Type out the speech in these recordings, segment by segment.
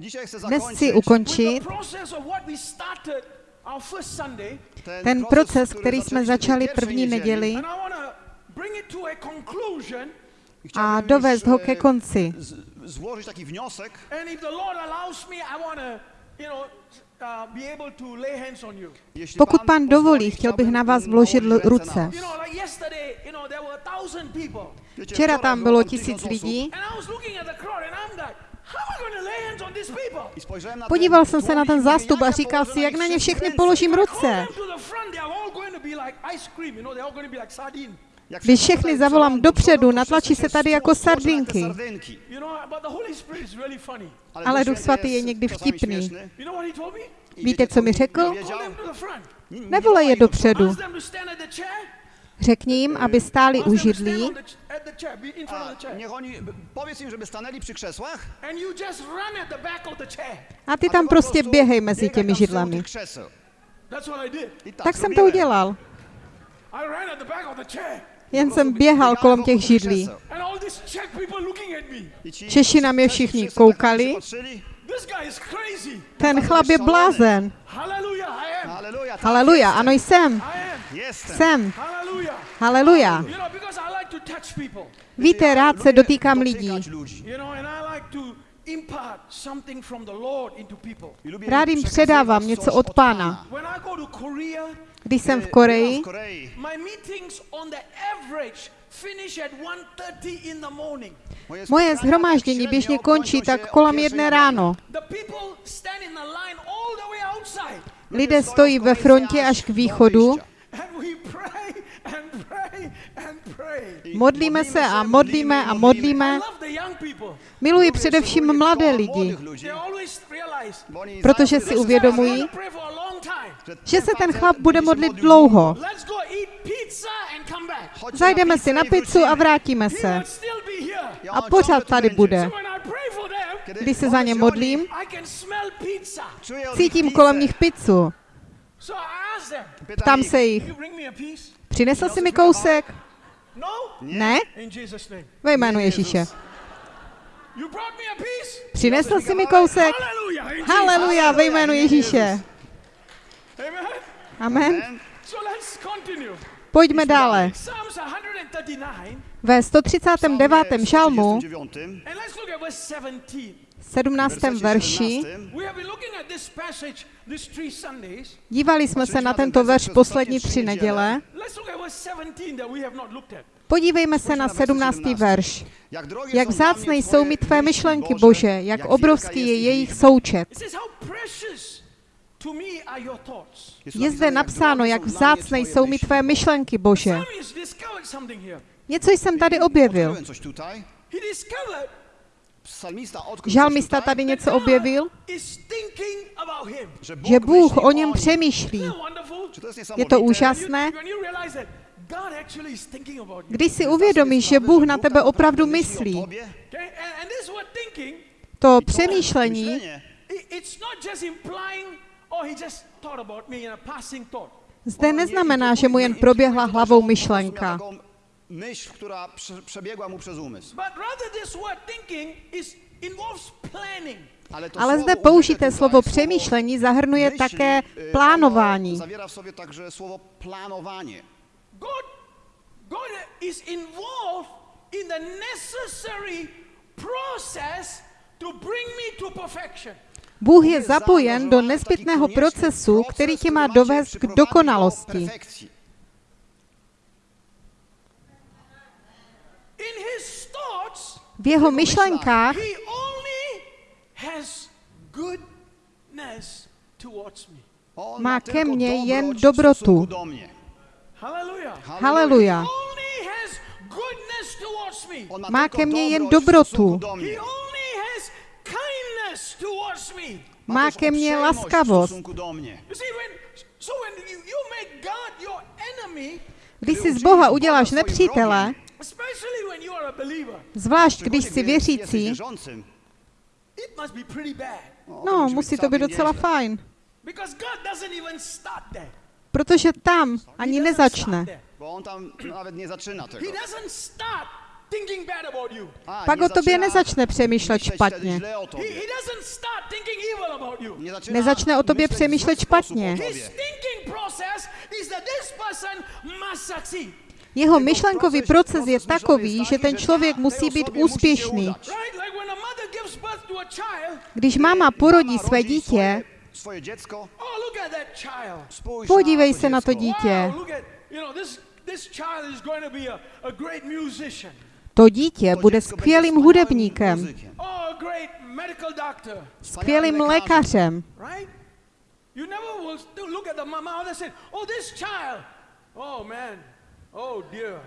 Dzisiaj chcę Dnes chci ukončit ten proces, který jsme začali první neděli a dovést ho ke konci. złożyć taki wniosek. Uh, be able to lay hands on you. Jeśli Pokud pan dovolí, chtěl bych na vás vložit ruce. Včera tam bylo tisíc lidí. Podíval jsem se na ten zástup a říkal si, jak na ně všechny položím ruce. Když všechny zavolám dopředu, natlačí se tady jako sardinky. Ale Duch Svatý je někdy vtipný. Víte, co mi řekl? Nevolej je dopředu. Řekni jim, aby stáli u židlí A ty tam prostě běhej mezi těmi židlami. Tak jsem to udělal. Jen jsem běhal kolem těch židlí. Češi na mě všichni koukali. Patrzyli. This guy is crazy. Ten chlap je blázen. Hallelujah, I am. Haleluja, ano jsem. I am. Jestem. Jsem. Hallelujah. Haleluja. Víte, rád se dotýkám lidí. Rád jim předávám něco od Pána. Když jsem v Koreji, w Korei. my meetings on the average finish at 1.30 in the morning. Moje, zhromáždění běžně končí tak kolem jedné ráno. The people stand in the line all the way outside. Ludzie Lidé stojí ve frontě až k východu. Modlíme se a modlíme a modlíme. Miluji především mladé lidi, Protože si uvědomují, že se ten chlap bude modlit dlouho. Zajdeme si na pizzu a vrátíme se. A pořád tady bude. Když se za ně modlím, cítím kolem nich pizzu. Ptám se jich, přinesl jsi mi kousek? No? Ne? In Jesus' name. Ve jménu Ježíše. Přinesl jsi mi kousek? Haleluja, ve jménu Ježíše. Amen. Pojďme dále. Psalms 139, Ve 139. žalmu, 39, and let's look at verse 17. 17. wersecie verši, 17. We have been looking at this passage these three Sundays. dívali jsme se na tento verš poslední tři neděle. Let's look at verse 17 that we have not looked at. Podívejme se na 17. verš. Jak, vzácné jsou mi tvé myšlenky, Bože, jak obrovský je jejich součet. Je zde napsáno, jak vzácné jsou mi tvé myšlenky, Bože. Něco jsem tady objevil. Žalmista tady něco objevil, že Bůh o něm přemýšlí. Je to úžasné, když si uvědomíš, že Bůh na tebe opravdu myslí. To přemýšlení oh, zde neznamená, že mu jen proběhla hlavou myšlenka. Myśl, która prze, przebiegła mu przez umysł. Ale, to Ale słowo zde použité slovo přemýšlení zahrnuje také y, plánování. Zawiera w sobie także słowo planowanie. God, God is involved in the necessary process to bring me to perfection. Bůh je zapojen do nezbytného procesu, který tě má dovést k dokonalosti. In his thoughts, V jeho myšlenkách he only has goodness towards me. On Má ke mně jen dobrotu. Haleluja. Only has goodness towards me. On Má ke mně jen dobrotu. do mnie. He only has kindness towards me. Ma Má ke mně laskavost. W stosunku do mnie. You see, when so when you, you make God your enemy, Když si z Boha uděláš nepřítele, especially when you are a believer, zvlášť když jsi věřící, wierzącym. it must be pretty bad No, no, musí to být docela fajn. because God doesn't even start there. Protože tam ani nezačne. start there. Bo on tam nawet nie zaczyna tego. He doesn't start thinking bad about you. A Pak o tobě nezačne přemýšlet špatně. zle o He, tobě. he doesn't start thinking evil about you. Nezačíná Nezačne o tobě přemýšlet špatně. Jeho myšlenkový proces je takový, že ten člověk musí být úspěšný. Když máma porodí své dítě, podívej se na to dítě. To dítě bude skvělým hudebníkem, Oh, skvělým lékařem. You never will look at the mama and say, oh, this child. Oh, man. Oh, dear.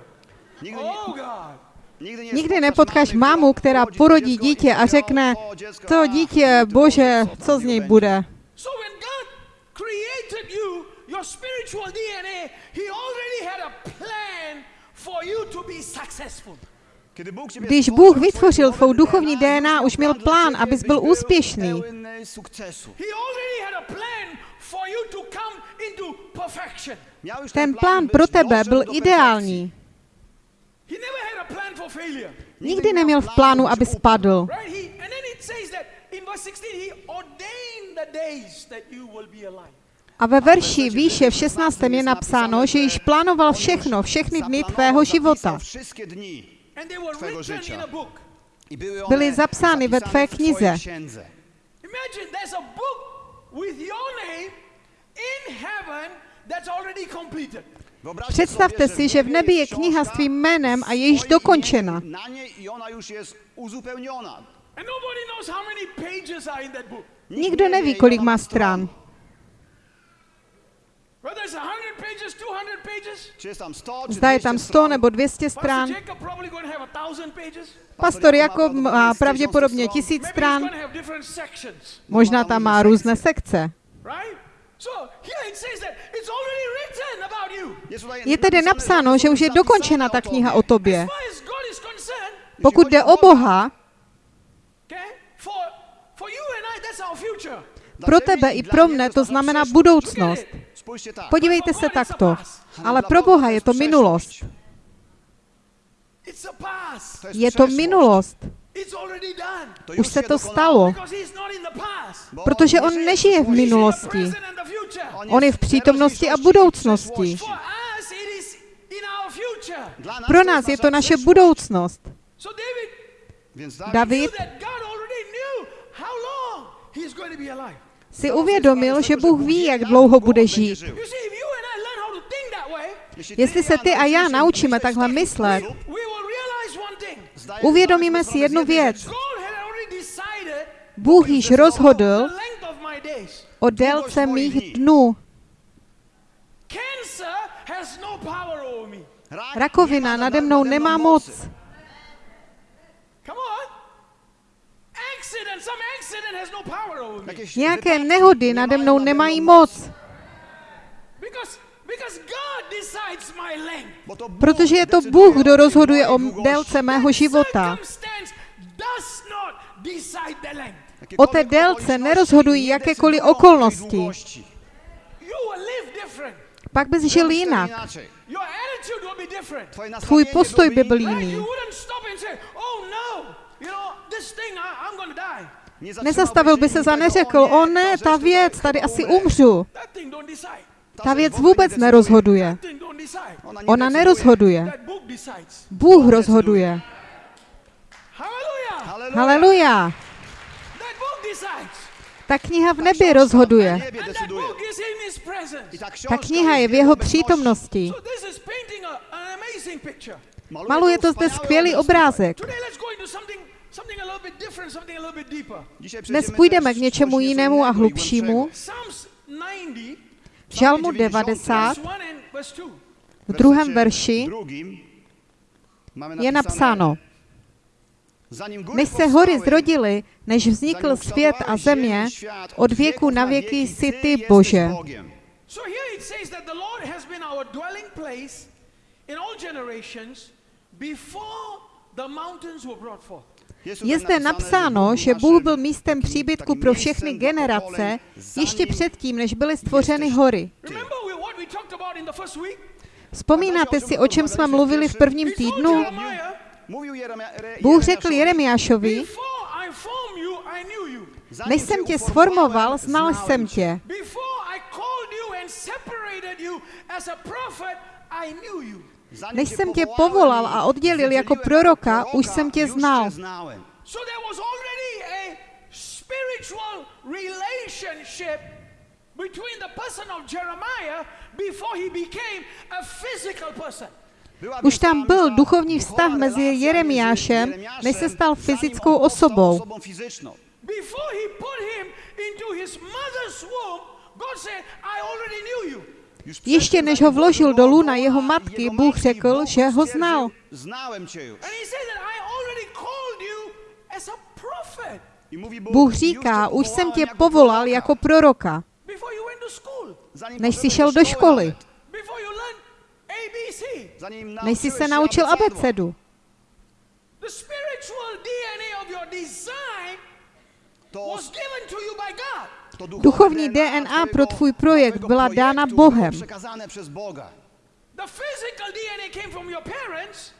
Nikdy, Oh, God. nikdy, Nikdy nepotkáš mámu, která porodí dítě a řekne, to dítě, bože, co z něj bude. So when God created you, your spiritual DNA, He already had a plan for you to be successful. Když Bůh vytvořil tvou duchovní DNA, už měl plán, abys byl úspěšný. He already had a plan for you to come into perfection. Ten plán pro tebe byl ideální. He never had a plan for failure. Nikdy neměl v plánu, aby spadl. Right? He, and then it says that in verse 16, He ordained the days that you will be alive. A ve verši výše v 16. je napsáno, že již plánoval všechno, všechny dny tvého života. Byly, zapsány ve tvé knize. Księdze. Imagine there's a book with your name in heaven that's already completed. Wyobraźcie Představte si, že v nebi je kniha s tvým jménem a je již dokončena. imieniem Na niej i ona już jest uzupełniona. And nobody knows how many pages are in that book. Nikt Nikdo neví, kolik má stran. Whether it's 100 pages, 200 pages. Czy jest tam 100, czy Zda je 200 tam 100 stron. nebo 200 Pastor stran. Pastor Jakob má pravděpodobně tisíc stran. Možná tam má různé sekce. right? So here it says that it's already written about you. Jest tutaj Je tedy napsáno, že už je dokončena ta kniha o tobě. Pokud jde o Boha, okay, for for you and I, that's our future. Dla pro tebe i pro mne to znamená budoucnost. Podívejte se takto. Ale pro Boha je to minulost. Je to minulost. Už se to stalo. Protože on nežije v minulosti. On je v přítomnosti a budoucnosti. Pro nás je to naše budoucnost. David Si uvědomil, že Bůh ví, jak dlouho bude žít. Jestli se ty a já naučíme takhle myslet, uvědomíme si jednu věc. Bůh již rozhodl o délce mých dnů. Rakovina nade mnou nemá moc. Come on. Accident, some accident has no power over me. Nějaké nehody nade mnou nemají moc, Because, because God decides my length. protože je to Bůh, kdo rozhoduje o délce mého života. Circumstance does not decide the length. O té délce nerozhodují jakékoliv okolnosti. You will live different. Pak bys žil jinak. Tvůj postoj by byl jiný. Nezastavil by se za neřekl, o ne, ta věc, tady asi umřu. Ta věc vůbec nerozhoduje. Ona nerozhoduje. Bůh rozhoduje. Haleluja. Ta kniha v nebi rozhoduje. Ta kniha je v jeho přítomnosti. Maluje to zde skvělý obrázek. Today let's go into something, something a little bit different, something a little bit deeper. Dnes půjdeme k něčemu jinému a hlubšímu. Psalms 90, V Žalmu 90 verse 1 and verse 2. v druhém verši je napsáno, než se hory zrodily, než vznikl svět a země, od věku na věky jsi ty, Bože. In all generations before the mountains were brought forth. Je zde napsáno, že Bůh byl místem příbytku pro všechny generace ještě předtím, než byly stvořeny hory. Vzpomínáte si, o čem jsme mluvili v prvním týdnu? Bůh řekl Jeremiášovi, než jsem tě sformoval, znal jsem tě. Before I called you and separated you as a prophet, I knew you. Než jsem tě povolal a oddělil jako proroka, už jsem tě znal. cię znałem. So there was already a spiritual relationship between the person of Jeremiah before he became a physical person. Była Už tam byl duchovní vztah mezi Jeremiášem, než se stal fyzickou osobou. Before he put him into his mother's womb, God said, I already knew you. Ještě než ho vložil do powołał, jeho matky, Bůh řekl, že ho znal. Bůh říká, už jsem tě powołałem povolal jako proroka, než jsi šel do školy, než jsi se naučil abecedu. To, Duchovní DNA pro tvůj projekt byla dána Bohem.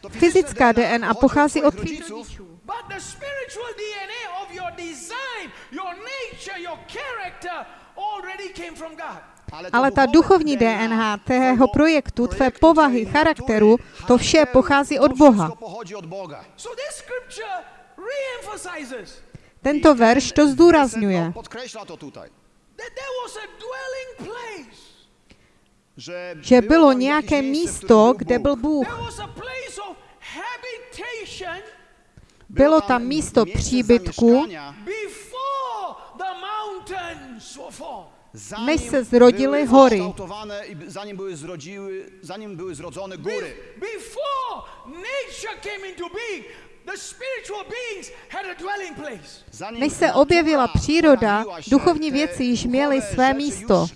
Fyzická DNA pochází od tvých rodziców, rodičů. but the spiritual DNA of your design, your nature, your character already came from God. to Ale ta duchovní DNA tvého projektu, tvé povahy, charakteru, to vše pochází od Boha. To pochodzi od Boga. So this scripture re-emphasizes Tento verš to zdůrazňuje, že bylo nějaké místo, kde byl Bůh. Bylo tam místo miejsce příbytku, než se zrodily hory. zanim były zrodziły, zanim były zrodzone góry. Before nature came into being, the spiritual beings had a dwelling place. Zanim Než se objevila příroda, duchovní věci již měly své místo.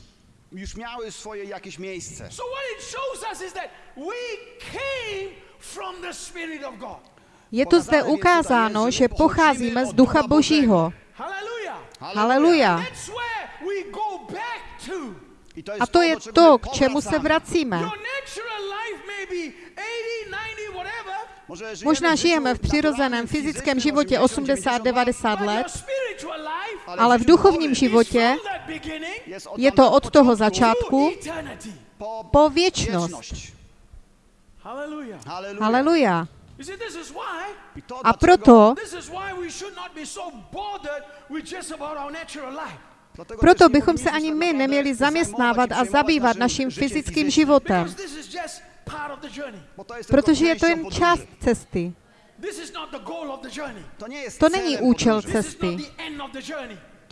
Już, już miały swoje jakieś miejsce. So what it shows us is that we came from the Spirit of God. Je to zde ukázáno, že pocházíme z Ducha Božího. Hallelujah. Haleluja. A to je to, k čemu se vracíme. Možná žijeme v přirozeném fyzickém fizycznym, životě 80, 80-90 but your let, ale v duchovním životě je to od toho to začátku po, věčnost. Haleluja. You see, this is why I to A proto, proto bychom se ani my neměli zaměstnávat a zabývat naším fyzickým životem, Protože je to jen část cesty. This is not the goal of the journey. To není účel cesty.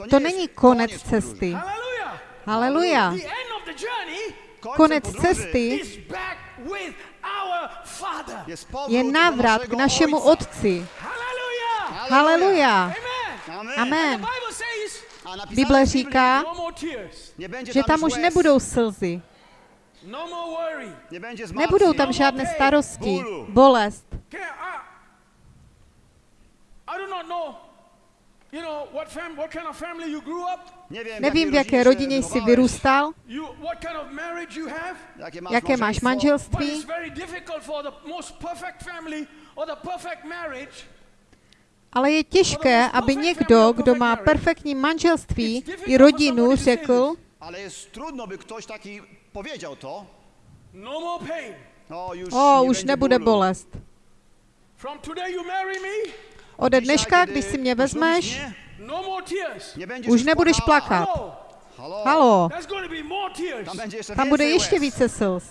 To není konec cesty. Hallelujah. Haleluja. The end of the journey Końcem Konec cesty is back with our Father. jest powrót je návrat k našemu. Otci. Hallelujah. Haleluja. Amen. Amen. The Amen. Bible říká, no že tam už nebudou slzy, nebudou zmartwień, tam žádné starosti, bolest. Okay, I, I do not know, you know, what, fam- what kind of family you grew up, Nie wiem, Nevím, v jaké się rodině jsi vyrůstal, you, what kind of marriage you have. jakie masz, jaké máš małżeństwo. But it's manželství, very difficult for the most perfect family or the perfect marriage. Ale je těžké, aby někdo, kdo má perfektní manželství i rodinu, řekl, Ale jest trudno, by ktoś taki powiedział to. no more pain. No, już o, nie už będzie nebude bólu. bolest. From today you marry me, Ode dneška, když si mě vezmeš, no už już nebudeš plakat. Halo. Tam będzie jeszcze tam bude ještě více slz.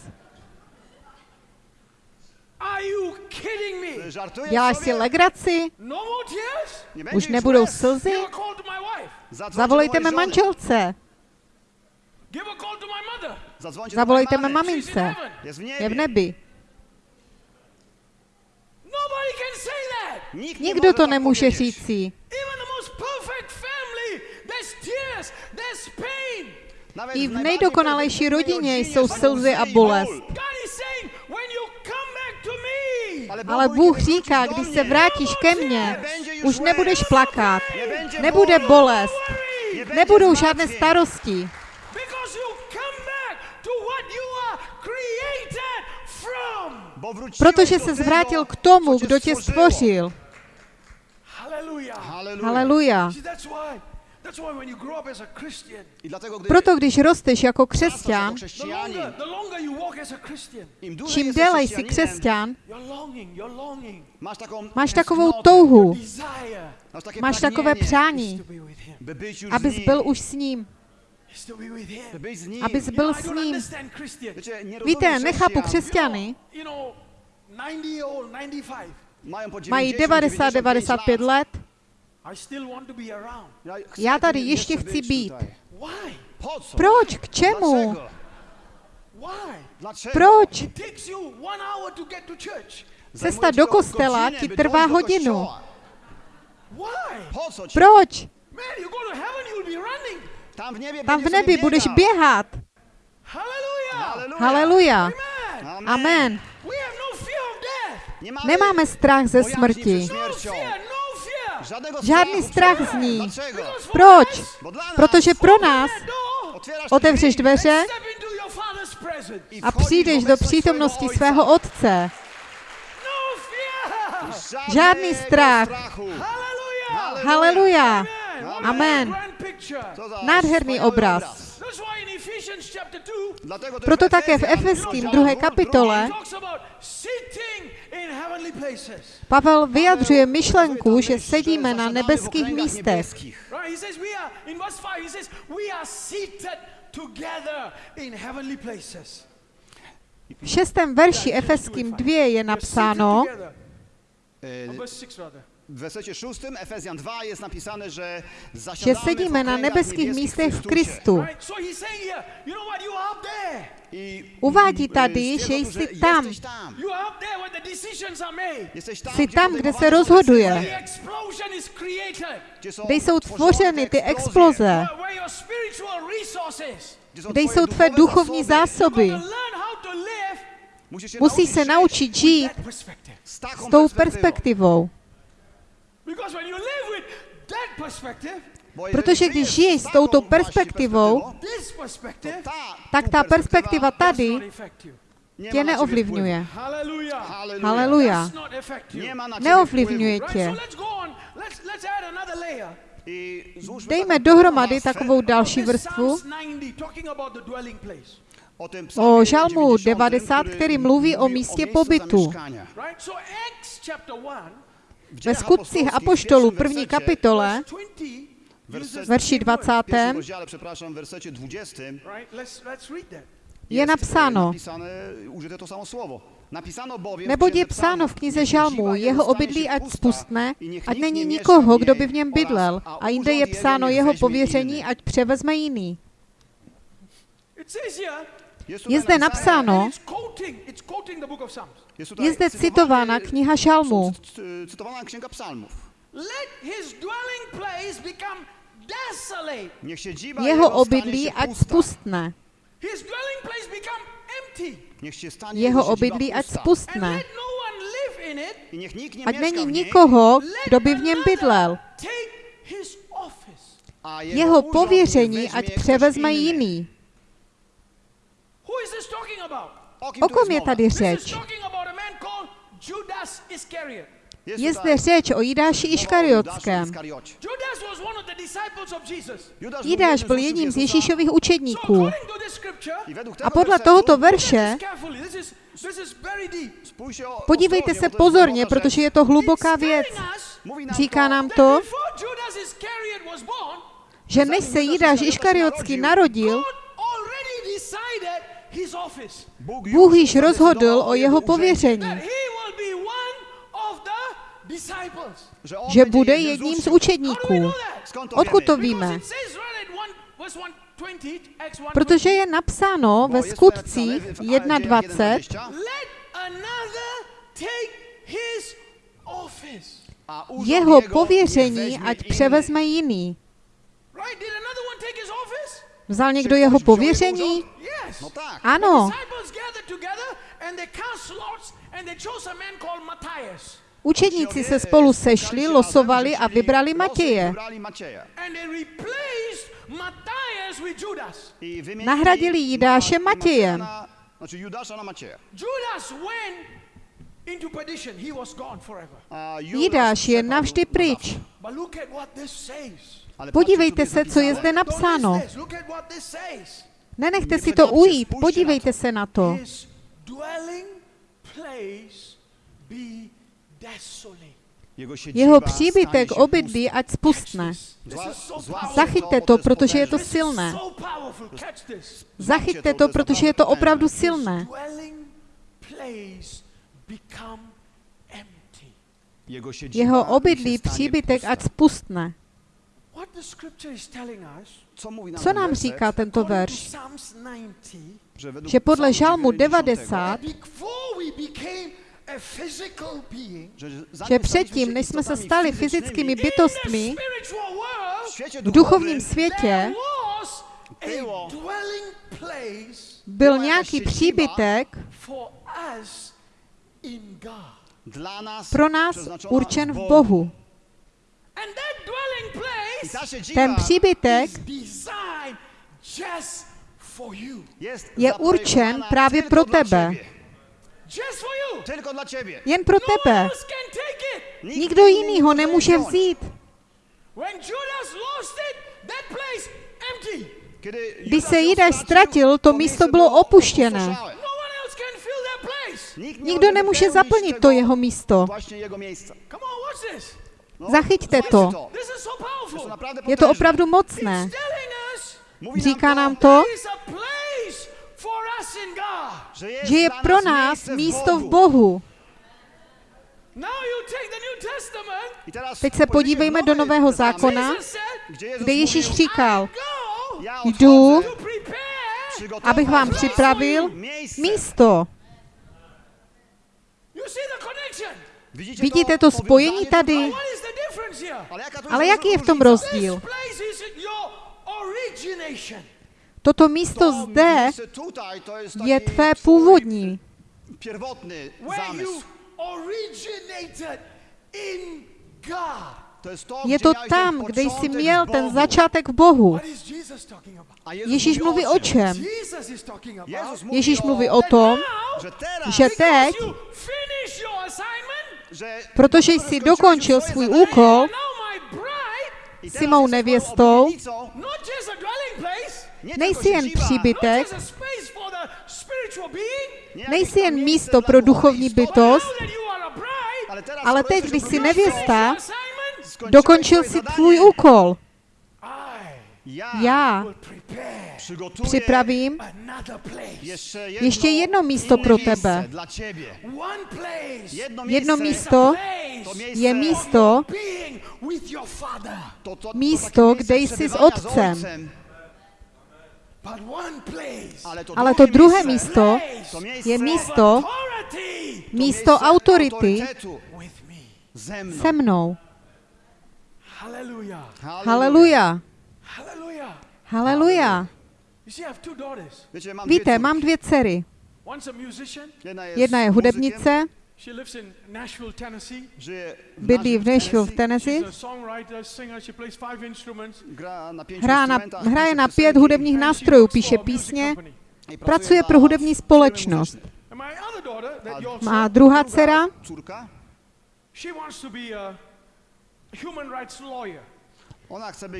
Are you kidding me? Żartujesz Děláš si legraci? No Už już nebudou slzy? Give a call to my wife. Zadzwońcie Zavolejte mé manželce. Zavolejte mé mamince. Je v nebi. Nobody can say that. Nikt nie Nikdo to nemůže říci. Even the most perfect family, there's tears, there's pain. Nawet I v perfektnej rodině jsou slzy a bolest. Ale Bůh říká, když se vrátíš ke mně, už nebudeš plakat, nebude bolest, nebudou žádné starosti, because you come back to what you are created from. Bo wróciłeś protože se zvrátil k tomu, kdo tě stvořil. Haleluja. Proto když rosteš jako jako křesťan, čím déle jsi křesťan, máš takovou touhu, máš takové přání, abys byl už s ním, abys byl s ním. Víte, nechápu křesťany, You know, 90 old, 95. Mają po mají 90, 90-95 let. Já tady ještě chci být. Proč? K čemu? Proč? Cesta do kostela ti trvá hodinu. Proč? Tam w niebie Tam v będziesz nebi budeš běhat. Haleluja. Amen. No Nemáme strach ze smrti. No no Žádný strachu strach z ní. Proč? us, Bo dla nas Protože pro nás otevřeš dveře a přijdeš do přítomnosti swojego svého otce. Žádný strach. Haleluja. Amen. Nádherný obraz. That's why in Ephesians chapter 2, Dlatego też Proto také v Efeským rozdział 2. drugi, kapitole. Pavel vyjadřuje myšlenku, že sedíme na nebeských místech. niebieskich. Right? He says we are in verse 5 he says we are seated together in heavenly places. V šestém verši Efeským 2 je napsáno, seated together. E, Or verse 6 rather. W wersecie szóstym, Efezjan 2, jest napisane, że že zasiadamy sedíme na nebeských niebieskich místech v Chrystusie. Kristu. Uvádí tady, že jsi tam. Jsi gdzie tam, kde se rozhoduje. Kde jsou tworzone tvořeny ty eksplozje, exploze, kde twoje jsou tvé duchovní zasoby. zásoby. You've got to learn how to live Musisz się Musí se żyć naučit žít s tou perspektywą. perspektivou. Protože když žiješ s touto perspektivou, tak ta perspektiva does tady not affect you. nie tě neovlivňuje. Haleluja. Neovlivňuje tě. Dejme dohromady takovou další vrstvu Psalms 90 talking about the dwelling place. o žalmu 90, 90, který mluví o místě pobytu. Ve skutcích apoštolů první kapitole, verse 20 uses verši the same word. 20. w pierwszym rozdziale, przepraszam, w wersecie 20 Right? Let's let's read that. je napsáno, Neboť je psáno v knize dziwa jeho obydlí ať spustne, ať není nikoho, kdo by v něm bydlel. a jinde je psáno jeho pověření, ať převezme jiný. Je zde napsáno, je zde citována kniha dziwa Jeho obydlí ať spustne. Jeho obydlí ať spustne. no Ať není nikoho, kdo by v něm bydlel. Jeho pověření ať převezme inny. jiný. Who is this talking about? O kom je tady řeč? Je zde řeč o Jidáši Iškariotském. Iskariocie. Judas was one of the disciples of Jesus. Judasz Jidáš jeden byl jedním z. Ježíšových učedníků. A podle tohoto verše podívejte se pozorně, protože je to hluboká věc. Říká nám to, že než se Jidáš Iškariotský narodil, God already decided his office. Bůh již rozhodl o jeho pověření, že bude jedním z učedníků. Odkud to víme? Because it says right at one, verse 120, Acts 1, Protože je napsáno Bo ve skutcích napisane w 1.20, 1:20, let another take his office. a urząd jeho pověření ať převezme jiný. Vzal někdo jeho pověření? No tak. Ano. Disciples gathered together and they cast lots and they chose a man called Matthias. Učedníci se spolu sešli, losovali a vybrali Matěje. Matěje. And they replaced Matthias with Judas. I wymienili Nahradili Jidáše Ma- Matějem. na- Znaczy Judasza na Macieja. Judas went into perdition. He was gone forever. A Jidáš je navždy pryč. Podívejte se, co je zde napsáno. Nenechte si to ujít, podívejte se na to. His dwelling place be desolate. Jeho, příbytek obydlí ať spustne. Zachyťte to, protože je to silné. Zachyťte to, protože je to opravdu silné. Dwelling place become empty. Jeho obydlí příbytek ať spustne. Co, nám říká tento verš? Psalms 90, Že, podle Psalmu žalmu 90, 90, before we became a physical being, že, předtím, než jsme se stali fyzickými. bytostmi, v duchovním světě byl nějaký příbytek pro nás určen v Bohu. Ten příbytek is designed just for you. jest je určen právě pro tebe. Jen pro No tebe. Nikdo jiný ho nemůže vzít. When Judas lost it, that place empty. Kiedy Když Judas se Jidáš ztratil, to to místo bylo opuštěné. No Nikdo nemůže zaplnit to jeho místo. No, Zachyťte to. Je to opravdu mocné. Říká nám to, že je pro nás místo v Bohu. Teď se podívejme do Nového zákona, kde Ježíš říkal, Jdu, abych vám připravil místo. Vidíte to? Spojení tady? Ale, jaký je v tom rozdíl? Toto místo To zde je tvé původní, je gdzie to tam, ten kde jsi początek měl w ten Bogu. začátek v Bohu. Ježíš mluví o čem? Ježíš o, mluví o tom, now, że teraz, že teď, protože jsi dokončil svůj úkol, now my bride, i s teraz mou nevěstou, nejsi jen příbytek, nejsi jen místo pro duchovní bytost, ale, teď, když jsi nevěsta, dokončil si tvůj úkol. Já připravím ještě jedno místo pro tebe. Jedno, místo je místo, místo, kde miejsce jsi s otcem. But one place. Ale to, druhé miejsce, místo je místo, místo miejsce autority se mnou. Hallelujah. Haleluja. Hallelujah. Haleluja. You see, I have two daughters. Wiecie, mam dvě Víte, mám dvě dcery. Jedna je, hudebnice, She lives in Nashville, Tennessee. żyje w bydlí v Nashville v Tennessee, a songwriter, singer. She plays five instruments. Gra na hraje na pět hudebních nástrojů, píše písně, pracuje pro hudební společnost. Má druhá dcera,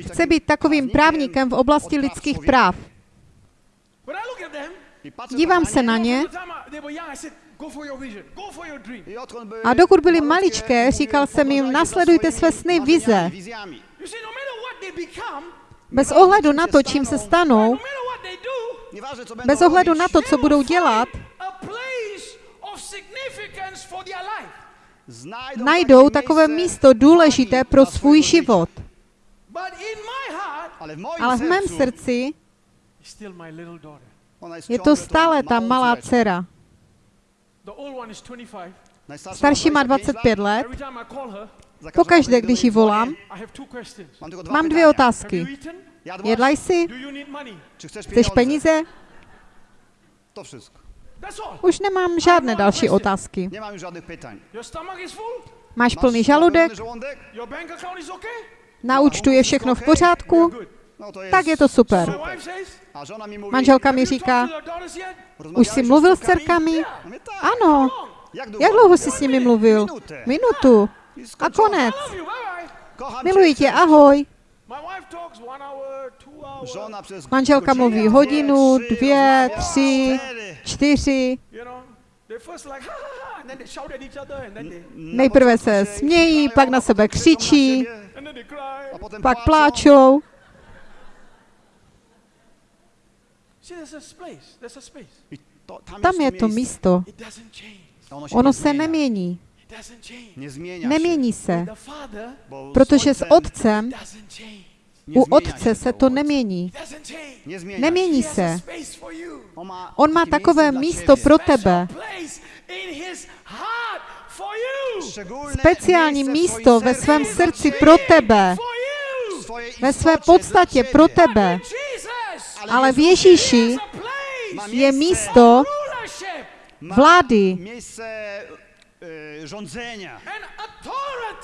chce být, takovým právníkem v oblasti lidských práv. When I look at them, I patrzę Dívám se na ně. A dokud byli maličké, říkal jsem jim, nasledujte své sny, vize. no Bez ohledu na to, čím se no stanou, będą bez ohledu na to, co budou dělat, najdou takové místo důležité pro svůj život. Ale v mém srdci je to stále ta malá dcera. The old one is 25. Najstarsza Starší má 25 25 let. Every time I call her, Za każdym Pokaždé, když ji volám, mám dvě otázky. Jedla jsi? Do you need money? Czy chcesz Chceš pieniądze? peníze? Už nemám žádné další otázky. Nie mam już żadnych pytań. Your stomach is full? Máš plný Masz žaludek? napełniony żołądek? Your bank account is okay? Na účtu je všechno v pořádku? good. No to jest Tak je to super. Manželka mi říká, už jsi mluvil s dcerkami? Ano. Long. Jak dlouho jsi s nimi mluvil? Minutu. A konec. Miluji tě, ahoj. Manželka mluví hodinu, dvě, tři, čtyři. Nejprve se smějí, pak na sebe křičí, pak pláčou. See, there's a place. There's a space. I to, tam, je to miejsce. místo. Ono, się Ono nie se zmienia. nemění. Nemění się, se. Protože s otcem, u zmienia otce se to nemění. Nemění se. On má, takové miejsce místo pro tebe. Speciální místo ve svém srdci pro tebe. Ve své podstatě pro tebe. Ale v Ježíši je miejsce- místo vlády.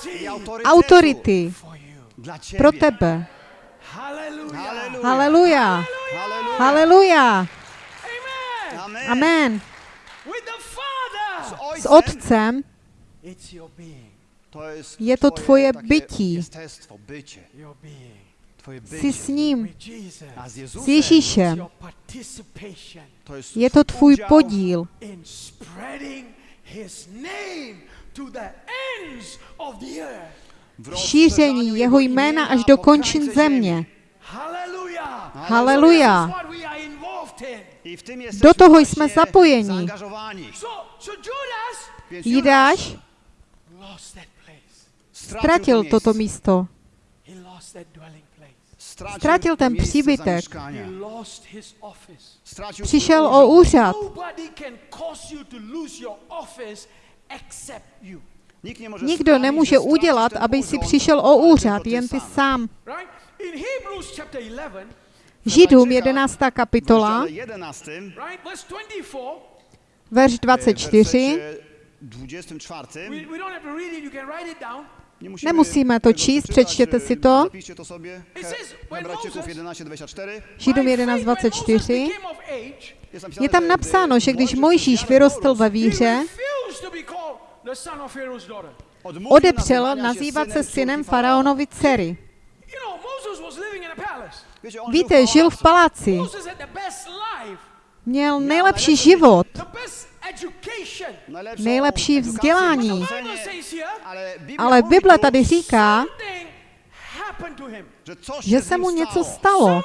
Autorytetu autority pro tebe. Haleluja. Haleluja. Amen. S otcem. Je to twoje takie bytí. Jsi s ním, s Ježíšem. Je to tvůj podíl. V šíření jeho jména až do končin země. Haleluja. Do toho jsme zapojeni. Jidáš ztratil to toto místo. He lost that dwelling place. Ztratil ten příbytek. Přišel o úřad. Nobody can cause you to lose your office except you. Nikt nie może Nikdo nemůže udělat, aby si přišel o úřad, jen ty sam. sám. Right? In Hebrews chapter 11, Židům 11. W kapitola, rozdziale 11, right? Verse 24. verš w 24. wersecie 24, We, we don't have to read it, you can write it down. nie musimy Nemusíme to číst, přečtěte si to. Zapiszcie to sobie. It says, when Hebrajczyków Moses- 11, 24. Židům By 11, faith, when Moses 24. became of age, Jest napisane, Je tam napsáno, že když Mojžíš vyrostl ve víře, odepřel nazývat se synem faraonovi dcery. Víte, žil v paláci, měl nejlepší život, najlepszą nejlepší vzdělání. Ale Bible tady říká, že se mu něco stalo.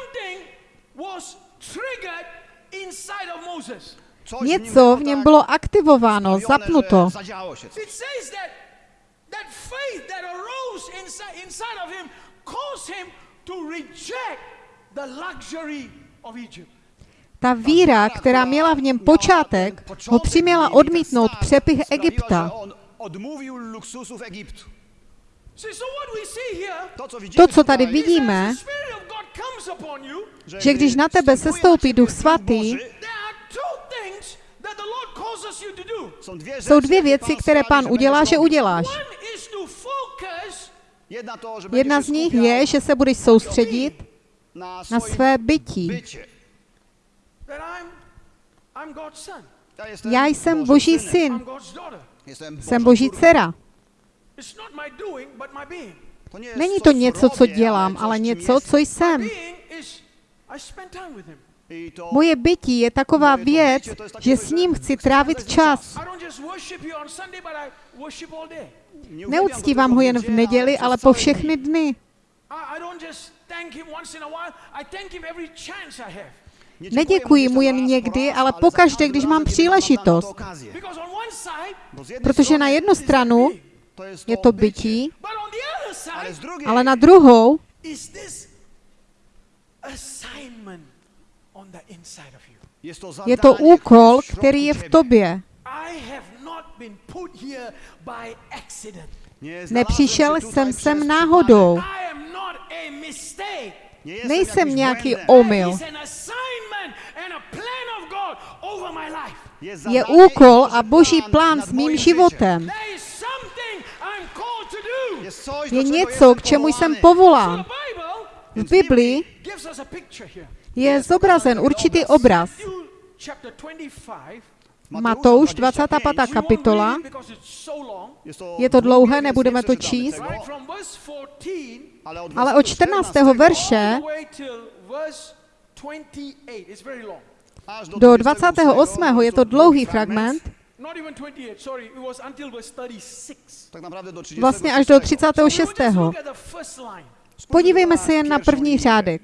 Něco v něm bylo aktivováno, zapnuto. że Zadziało się coś. It says that that faith that arose inside, inside of him caused him to reject the luxury of Egypt. Ta víra, která měla v něm počátek, ho přiměla odmítnout přepich Egypta. To, co tady vidíme, že když na tebe sestoupí Duch Svatý, jsou dvě věci, které pán udělá, že uděláš. Jedna, z nich je, že se budeš soustředit na, své bytí. Já jsem Boží syn, jsem Boží dcera. Není to něco, co dělám, ale něco, co jsem. Moje bytí je taková věc, že s ním chci trávit čas. Neuctívám tylko ho jen v neděli, ale po všechny dny. Neděkuji mu jen někdy, ale pokaždé, když mám příležitost. Protože na jednu stranu je to bytí, ale na druhou is this assignment on the inside of you. jest to je to úkol, který je v tobě. I have not been put here by accident. Nie znalazłem Nepřišel jsem sem náhodou. Nejsem nějaký omyl. Je úkol a boží plán s mým životem. Je něco, k čemu jsem povolán. V Biblii je zobrazen určitý obraz. Matthew chapter 25 Matouš 25. kapitola. Je to dlouhé, nebudeme to číst. Ale od 14. verše do 28. je to dlouhý fragment. Vlastně až do 36. Podívejme se jen na první řádek.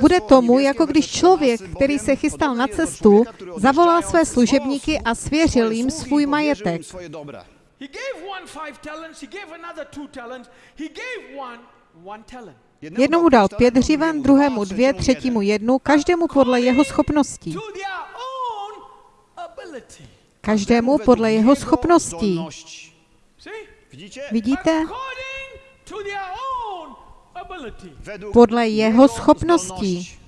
Bude tomu, jako když člověk, který se chystal na cestu, zavolal své služebníky a svěřil jim svůj majetek. Jednomu dal pět hřiven, druhému dvě, třetímu jednu, každému podle jeho schopností. Každému podle jeho schopností. Vidíte? Podle jeho schopností.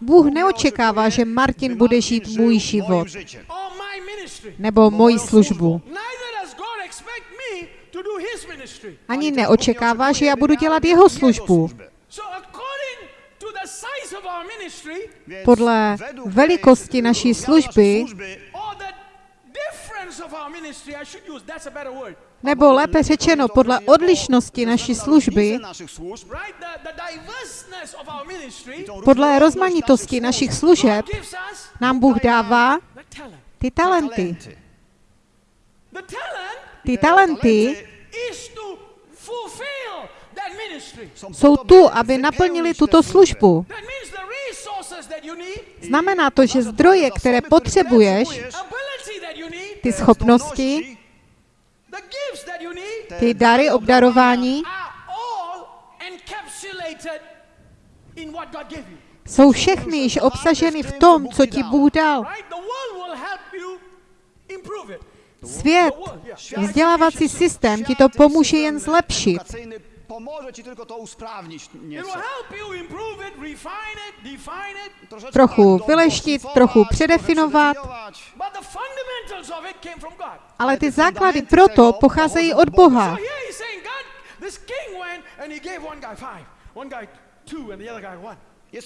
Bůh neočekává, že Martin bude žít můj život nebo moji službu. Ani neočekává, že já budu dělat jeho službu. Podle velikosti naší služby nebo lépe řečeno, podle odlišnosti naší služby, podle rozmanitosti našich služeb, nám Bůh dává ty talenty. Ty talenty jsou tu, aby naplnili tuto službu. Znamená to, že zdroje, které potřebuješ, ty schopnosti, ty dary obdarování, jsou všechny již obsaženy v tom, co ti Bůh dal. Svět, vzdělávací systém ti to pomůže jen zlepšit. Trochu vyleštit, trochu předefinovat. Ale ty základy proto pocházejí od Boha.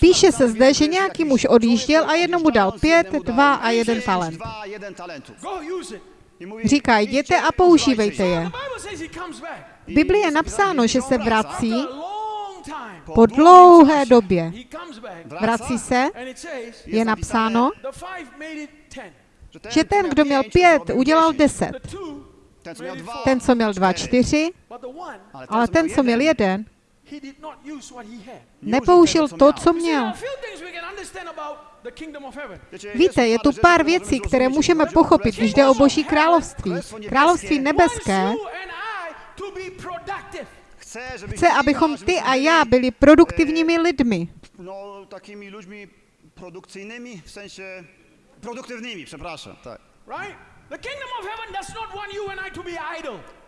Píše se zde, že nějaký muž odjížděl a jednomu dal pět, dva a jeden talent. Říká, jděte a používejte je. V Biblii je napsáno, že se vrací po dlouhé době. Vrací se, je napsáno, že ten, kdo měl pět, udělal deset. Ten, co měl dva, čtyři, ale ten, co měl jeden, nepoužil to, co měl. Víte, je tu pár věcí, které můžeme pochopit, když jde o Boží království. Království nebeské chce, abychom ty a já byli produktivními lidmi. No, takými lidmi produkcyjnymi, v sensie produktivními, przepraszam, tak.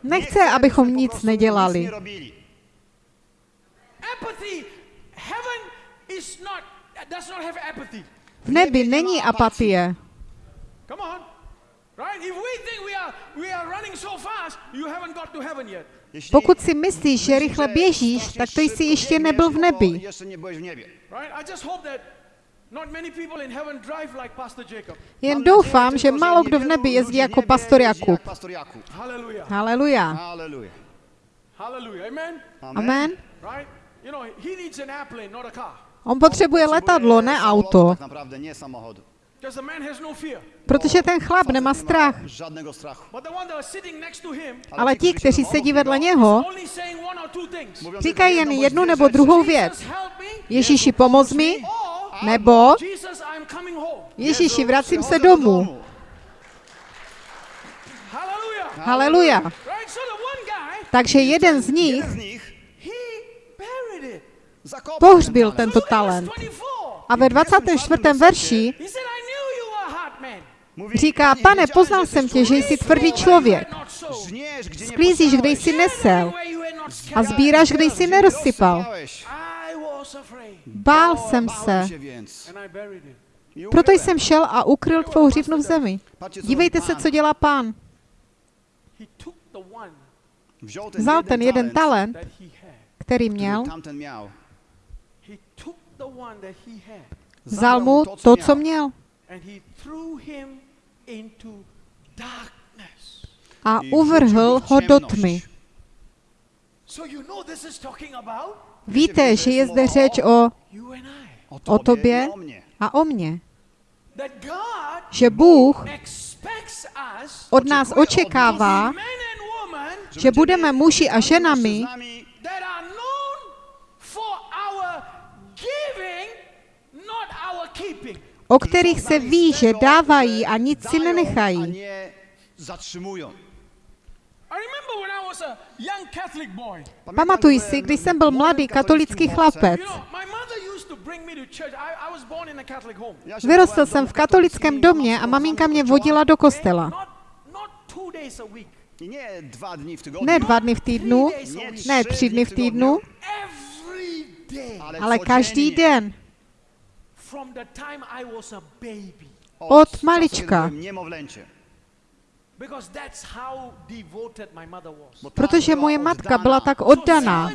Nechce, abychom nic nedělali. V nebi není apatie. Pokud si myslíš, že rychle běžíš, tak to jsi ještě nebyl v nebi. Jen doufám, že málo kdo v nebi jezdí jako pastor Jakub. Haleluja. Amen. On potřebuje letadlo, ne auto. Protože ten chlap nemá strach. Ale ti, kteří sedí vedle něho, říkají jen jednu nebo druhou věc. Ježíši, pomoz mi, nebo Ježíši, vracím se domů. Haleluja. Takže jeden z nich pohřbil tento talent. A ve 24. verši říká, pane, poznal jsem tě, že jsi tvrdý člověk. Sklízíš, kde jsi nesel. A sbíráš, kde jsi nerozsypal. Bál jsem se. Proto jsem šel a ukryl tvou hřivnu v zemi. Dívejte se, co dělá pán. Vzal ten jeden talent, který měl, vzal mu to, co měl a I uvrhl ho do tmy. So you know this is talking about Víte, že je zde řeč o, you and I. o tobě a o mně. Že Bůh od nás očekává, že budeme muži a ženami, o kterých se ví, že dávají a nic si nenechají. nie zatrzymują. I remember when I was a young Catholic boy. Pamiętam, Pamatuj byłem si, když jsem byl mladý katolický chlapec. You know, my mother used to bring me to church. I, I was born in a Catholic home. chłopcem. Ja się Vyrostl jsem v katolickém domě a maminka mě vodila do kostela. Ne dva dny v týdnu, ne tři dny v týdnu, ale, každý den. From the time I was a baby. Od malička. kiedy byłem niemowlęcie. Because that's how devoted my mother was. Bo tak Protože moje matka byla tak oddaná.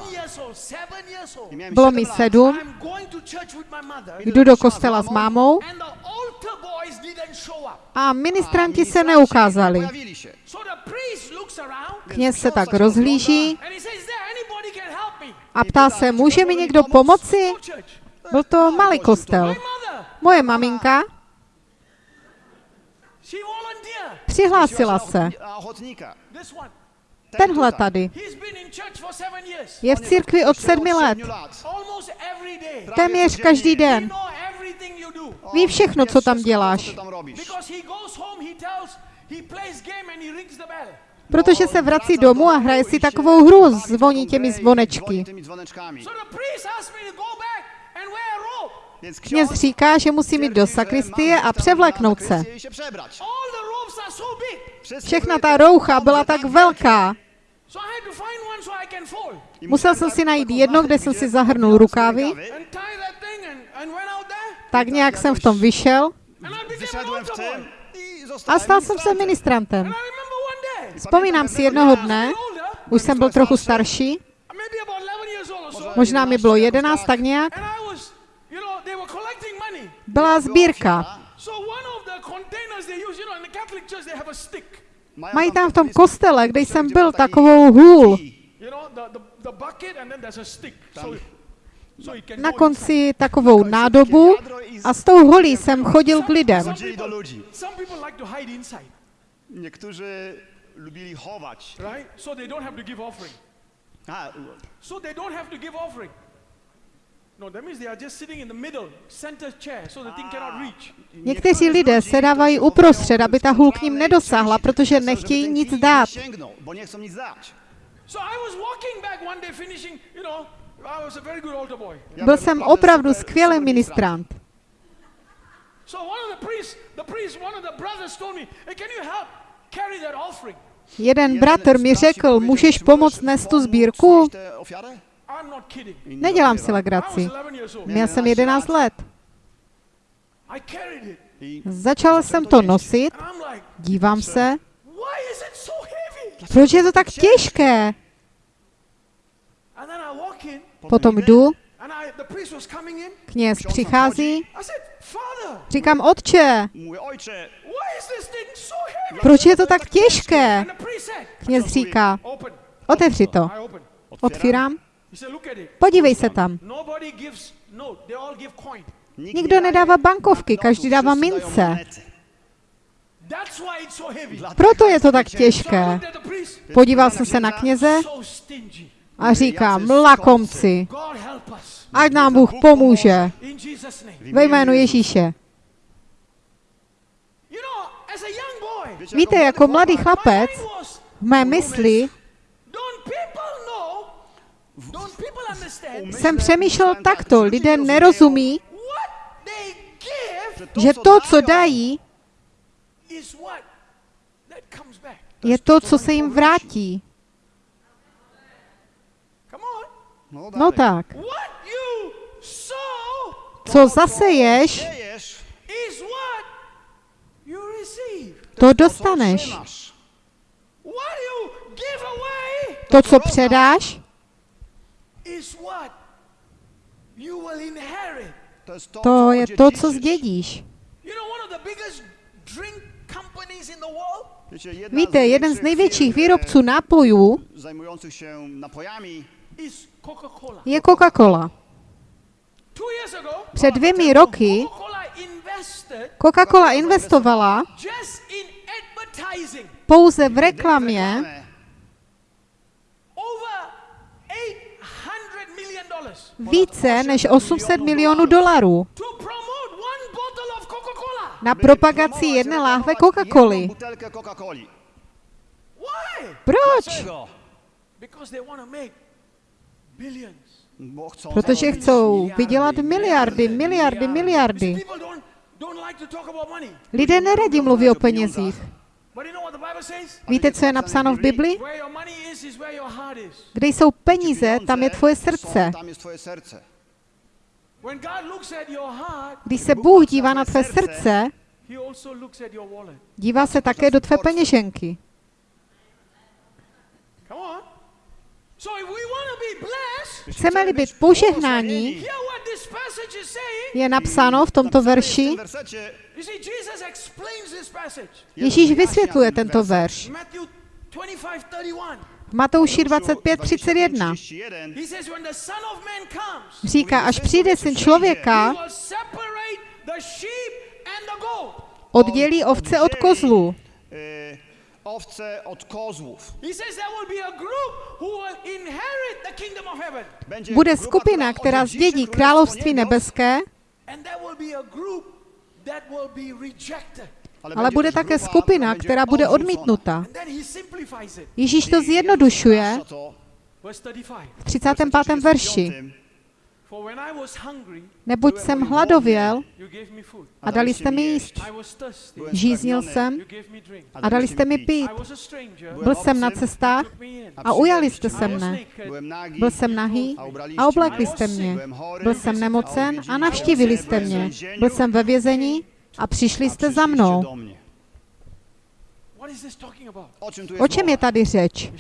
Bylo mi sedm, I'm going to church with my mother. jdu do kostela s mámou And the altar boys didn't show up. a ministranti se neukázali. Kněz se tak rozhlíží a ptá se, může mi někdo pomoci? Byl to malý kostel. Moje maminka přihlásila se. Tenhle tady je v církvi od sedmi let. Téměř každý den. Ví všechno, co tam děláš. Protože se vrací domů a hraje si takovou hru, zvoní těmi zvonečky. Kněz říká, že musí jít do sakristie a převléknout se. Všechna ta roucha byla tak velká. Musel musiałem jsem si najít jedno, kde jsem si zahrnul rukávy. Tak nějak jsem v tom vyšel. A stal jsem se ministrantem. Vzpomínám si jednoho dne, už jsem byl trochu starší, maybe about 11 years old or so. možná mi bylo jedenáct, tak nějak, a stick. Mají tam v tom kostele, kde jsem byl, takovou hůl. You know, the, the, the bucket and then there's a stick. So, so you can Na konci takovou nádobu a s tou holí jsem chodil k lidem. Niektórzy lubili right? So they don't have to give offering. A, So they don't have to give offering. Někteří lidé se dávají uprostřed, aby ta hůl k ním nedosáhla, protože nechtějí nic dát. Sięgną, bo nie chcą nic dać. So I was walking back one day, finishing, you know, I was a very good altar boy. Ja Byl jsem opravdu skvělý ministrant. So one of the priests, the priest, one of the brothers told me, hey, can you help carry that offering? Jeden bratr mi řekl, můžeš pomoct nést tu sbírku? Nedělám si legraci. 11 years old. Měl jsem 11 let. Začal jsem to nosit, dívám se, proč je to tak těžké? Potom jdu, kněz přichází, říkám, otče, proč je to tak těžké? Kněz říká, otevři to. Otvírám, He said, look at it. podívej se tam. Nobody gives note. They all give coin. nikt Nikdo nedává bankovky, každý dává mince. monety. That's why it's so heavy. Dlatego Proto je to tak těžké. Podíval jsem se na kněze a říkám, lakomci, God help us. ať nám Bůh pomůže. Ve jménu Ježíše. You know, as a young boy, Wiecie, Víte, jako mladý chlapec, v mé mysli don't people know, don't people understand jsem přemýšlel takto, lidé nerozumí, že to, co dají, is what that comes back. je to, co se jim vrátí. No, No tak, What you sow co zaseješ, to to dostaneš. To, co předáš, is what you will inherit. To je to, to je to, co zdědíš. Víte, jeden z největších firm, výrobců eh, nápojů zajmujących się napojami is Coca-Cola. je Coca-Cola. Před dvěmi roky Coca-Cola investovala pouze v reklamě více než 800 milionů dolarů na propagaci jedné láhve Coca-Coly. Proč? Protože chcou vydělat miliardy, miliardy, miliardy. Lidé neradi mluví o penězích. Víte, co je napsáno v Bibli? Kde jsou peníze, tam je tvoje srdce. Když se Bůh dívá na tvé srdce, dívá se také do tvé peněženky. Come on. So if we want to be blessed, Chceme-li být saying. je napsáno v tomto verši. Ježíš vysvětluje tento verš. Matthew 25, 31. V Matouši 25.31 31, He says, when the Son of Man comes, říká, až přijde syn člověka, oddělí ovce od kozlů. E, owce od. Będzie Bude skupina, která zdědí království nebeské, ale bude také skupina, která bude odmítnuta. Ježíš to zjednodušuje Jezus to Verse 35. v 35. verši. Neboť jsem hladověl you gave me food. a dali jste mi jíst. I was thirsty. Žíznil jsem You gave me drink. a dali jste mi pít. I was a stranger. Byl jsem na cestách Took me in. a ujali jste se I was mne. Byl jsem nahý a oblekli jste mě. Byl jsem nemocen a navštívili jste mě. Byl jsem ve vězení a přišli jste za mnou. O čem je tady řeč?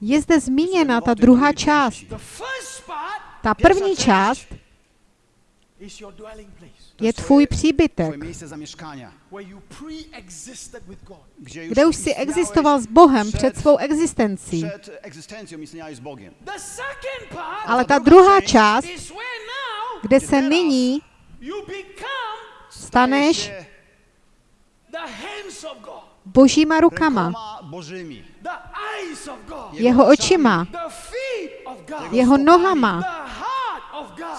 Je zde zmíněna ta druhá část. Ta první část je tvůj příbytek, kde už si existoval s Bohem před svou existencí. Ale ta druhá část, kde se nyní staneš božíma rukama, rękoma Bożymi. the eyes of God, jeho očima, jeho nohama,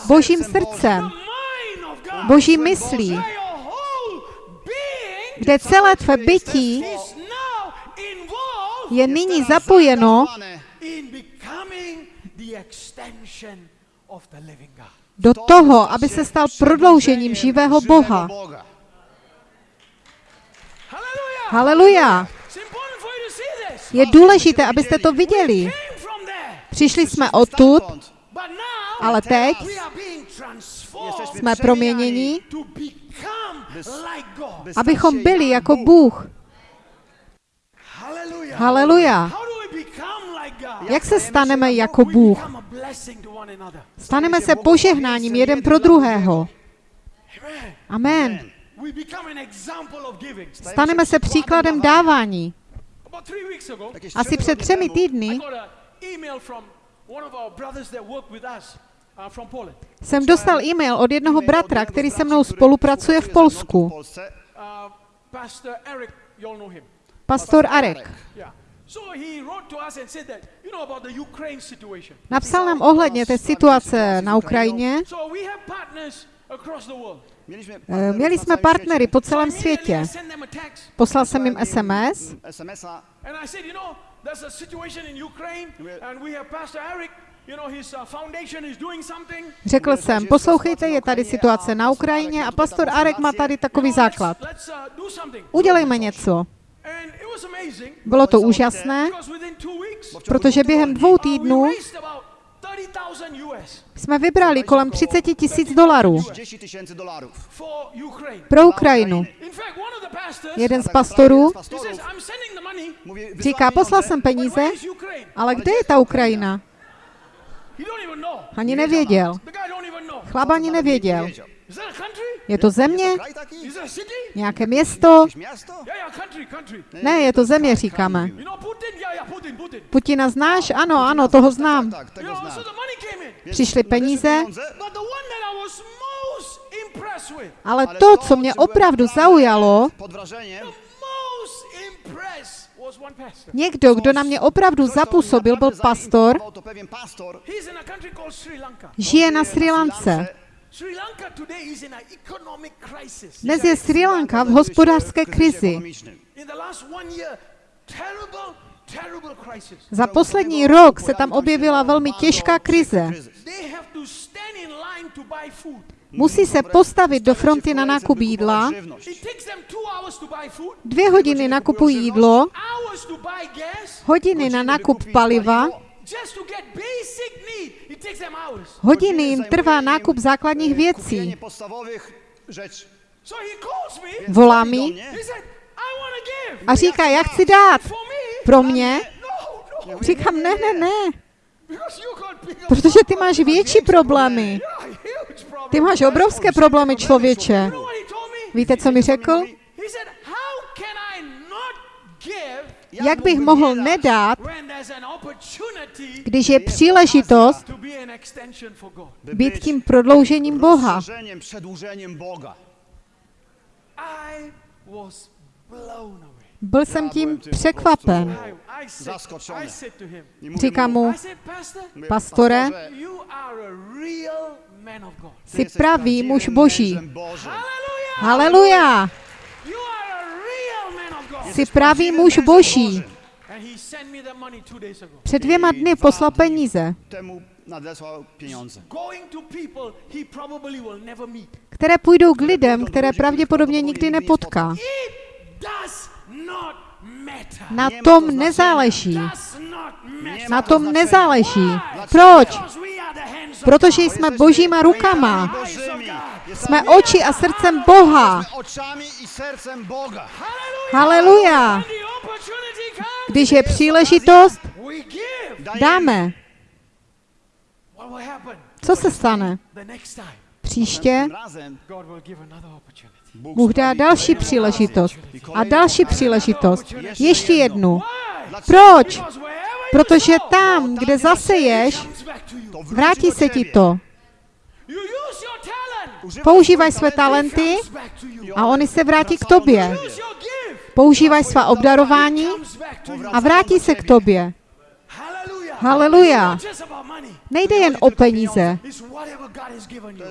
božím Srdcem boží myslí, kde celé tvé bytí je nyní zapojeno God. do toho, aby se stal prodloužením živého Boha. Hallelujah! Haleluja! It's important for you to see this. Je důležité, abyste to viděli. Přišli jsme odtud, ale teď jsme proměněni, abychom byli jako Bůh. Hallelujah! Haleluja! Jak se staneme jako Bůh? Staneme se požehnáním jeden pro druhého. Amen. Staneme se příkladem dávání. Asi před třemi týdny got an email from one of our brothers that work with us uh, from Poland. jsem dostal e-mail od jednoho bratra, který se mnou spolupracuje v Polsku. Uh, Pastor Eric, you all know him. Pastor Arek. Yeah. So he wrote to us and said that, you know, about the Ukraine situation. Napsal nám ohledně té situace na Ukrajině. Eh, Měli jsme partnery po celém světě. Poslal jsem jim SMS his uh. Řekl jsem, poslouchejte, je tady situace na Ukrajině a pastor Arek má tady takový základ. Uh. Udělejme něco. Bylo to úžasné, protože během dvou uh, týdnů jsme vybrali kolem 30 tisíc dolarů 30 tysięcy dolarów. for Ukraine. pro Ukrajinu. Jeden z pastorů říká, poslal jsem peníze, ale kde je ta Ukrajina? Ani nevěděl. Chlap ani nevěděl. Je to země? Nějaké město? Ne, je to země, říkáme. Putina znáš? Ano, ano, toho znám. Přišly peníze, ale to, co mě opravdu zaujalo, někdo, kdo na mě opravdu zapůsobil, byl pastor, žije na Sri Lance. Sri Lanka today is in an economic crisis. Dnes je Sri Lanka v hospodářské krizi. Za poslední rok se tam objevila velmi těžká krize. Musí se postavit do fronty na nákup jídla, dvě hodiny nakupují jídlo, hodiny na nákup paliva, hodiny jim trvá nákup základních věcí. Volá mi a říká, já chci dát. Pro mě? No, no. Říkám, ne, ne, ne, protože ty máš větší problémy. Ty máš obrovské problémy, člověče. Víte, co mi řekl? Jak bych mohl nedat, když je příležitost být tím prodloužením Boha? Byl jsem tím překvapen. Říkám mu, Pastore, jsi pravý muž Boží. Haleluja! You are a real man of God. Jsi pravý muž Boží. Před dvěma dny poslal peníze, které půjdou k lidem, které pravděpodobně nikdy nepotká. Na tom nezáleží. Na tom nezáleží. Proč? Protože jsme božíma rukama. Jsme oči a srdcem Boha. Haleluja. Když je příležitost, dáme. Co se stane? Příště Bůh dá další příležitost. A další příležitost. Ještě jednu. Proč? Protože tam, kde zaseješ, vrátí se ti to. You use your talent. Używaj Používaj své talenty a oni se vrátí k tobě. Používaj svá obdarování a vrátí se k tobě. Haleluja. Nejde jen o peníze.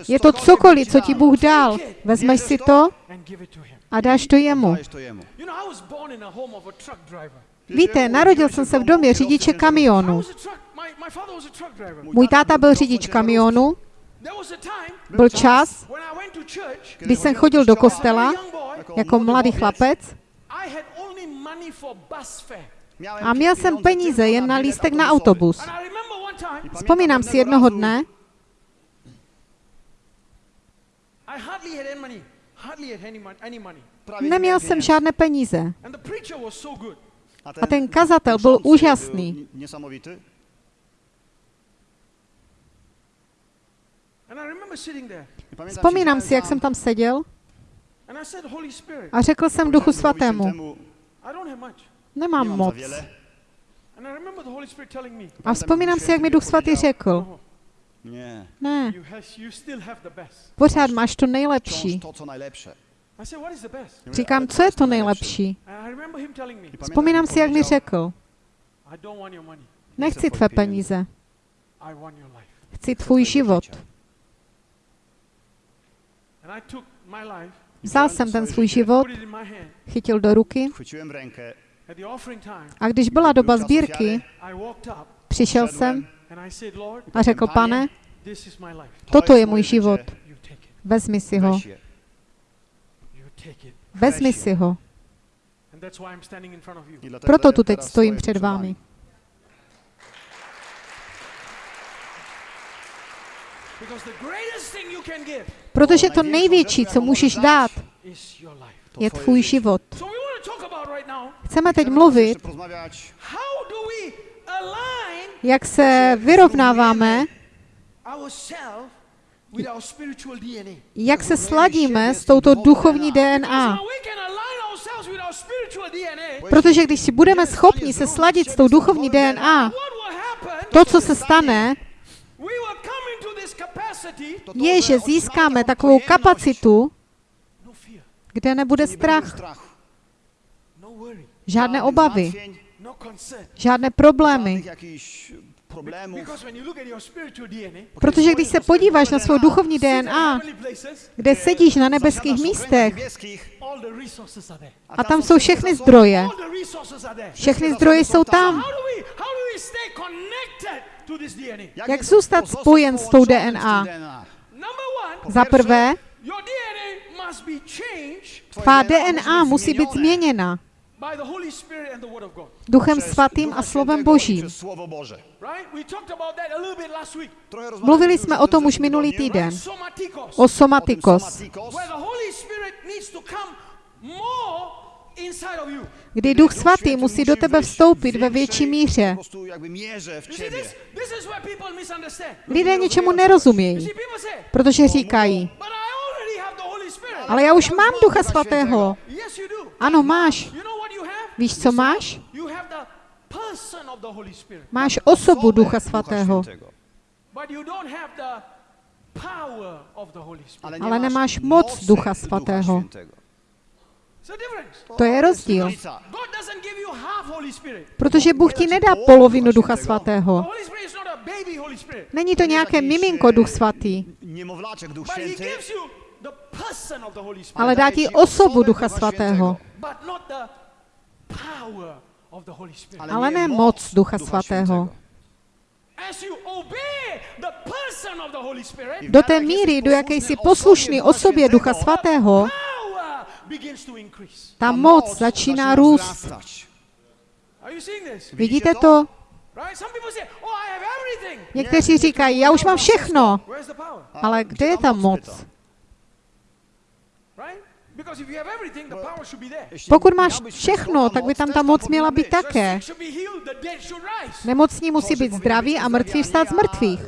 Je to cokoliv, co ti Bůh dal. Vezmeš si to a dáš to jemu. Víte, narodil jsem se v domě řidiče kamionu. Můj táta byl řidič kamionu. Byl čas, when I went to church, kdy jsem chodil do kostela jako mladý chlapec a měl jsem peníze jen na lístek na autobus. Vzpomínám si jednoho dne, neměl jsem žádné peníze. A ten kazatel byl úžasný. Vzpomínám si, jak jsem tam seděl a řekl jsem Duchu Svatému, Świętemu, I don't have much. nemám moc. wiele. And I remember the Holy Spirit telling me, A vzpomínám si, jak mi Duch Svatý řekl, Nie. ne, you, has, you still have the best. pořád máš to nejlepší. to, co najlepsze. I said, what is the best? Říkám, co je to nejlepší? And I remember him telling me, I pamiętam, Vzpomínám si, jak mi řekl, I don't want your money. nechci tvé peníze, chci tvůj život. And I took my life, Vzal jsem ten svůj život, chytil do ruky. A když byla doba sbírky, přišel jsem a řekl, pane, toto je můj život, vezmi si ho, vezmi si ho. Proto tu teď stojím před vámi. Protože to největší, co můžeš dát, je tvůj život. Chceme teď mluvit, jak se vyrovnáváme, jak se sladíme s touto duchovní DNA. Protože když si budeme schopni se sladit s tou duchovní DNA, to, co se stane, je, že získáme takovou kapacitu, kde nebude strach, žádné obavy, žádné problémy. Protože když se podíváš na svou duchovní DNA, kde sedíš na nebeských místech, a tam jsou všechny zdroje. Všechny zdroje jsou tam. Jak zůstat spojen s tou DNA? Za prvé, tvá DNA musí být změněna. Duchem Svatým a slovem Božím. Mluvili jsme o tom už minulý týden. O somatikos. Kdy Duch Svatý musí do tebe vstoupit ve větší míře. Lidé něčemu nerozumějí, protože říkají, ale já už mám Ducha Svatého. Ano, máš. Víš, co máš? Máš osobu Ducha Svatého. Ale nemáš moc Ducha Svatého. To je rozdíl. Protože Bůh ti nedá polovinu Ducha Svatého. Není to nějaké miminko Duch Svatý. Ale dá ti osobu Ducha Svatého. Ale ne moc Ducha Svatého. Do té míry, do jaké jsi poslušný osobě Ducha Svatého, ta moc začíná růst. Vidíte to? Oh, Někteří říkají, já už mám všechno. Ale kde je ta moc? Pokud máš všechno, tak by tam ta moc měla být také. Nemocní musí být zdraví a mrtví vstát z mrtvých.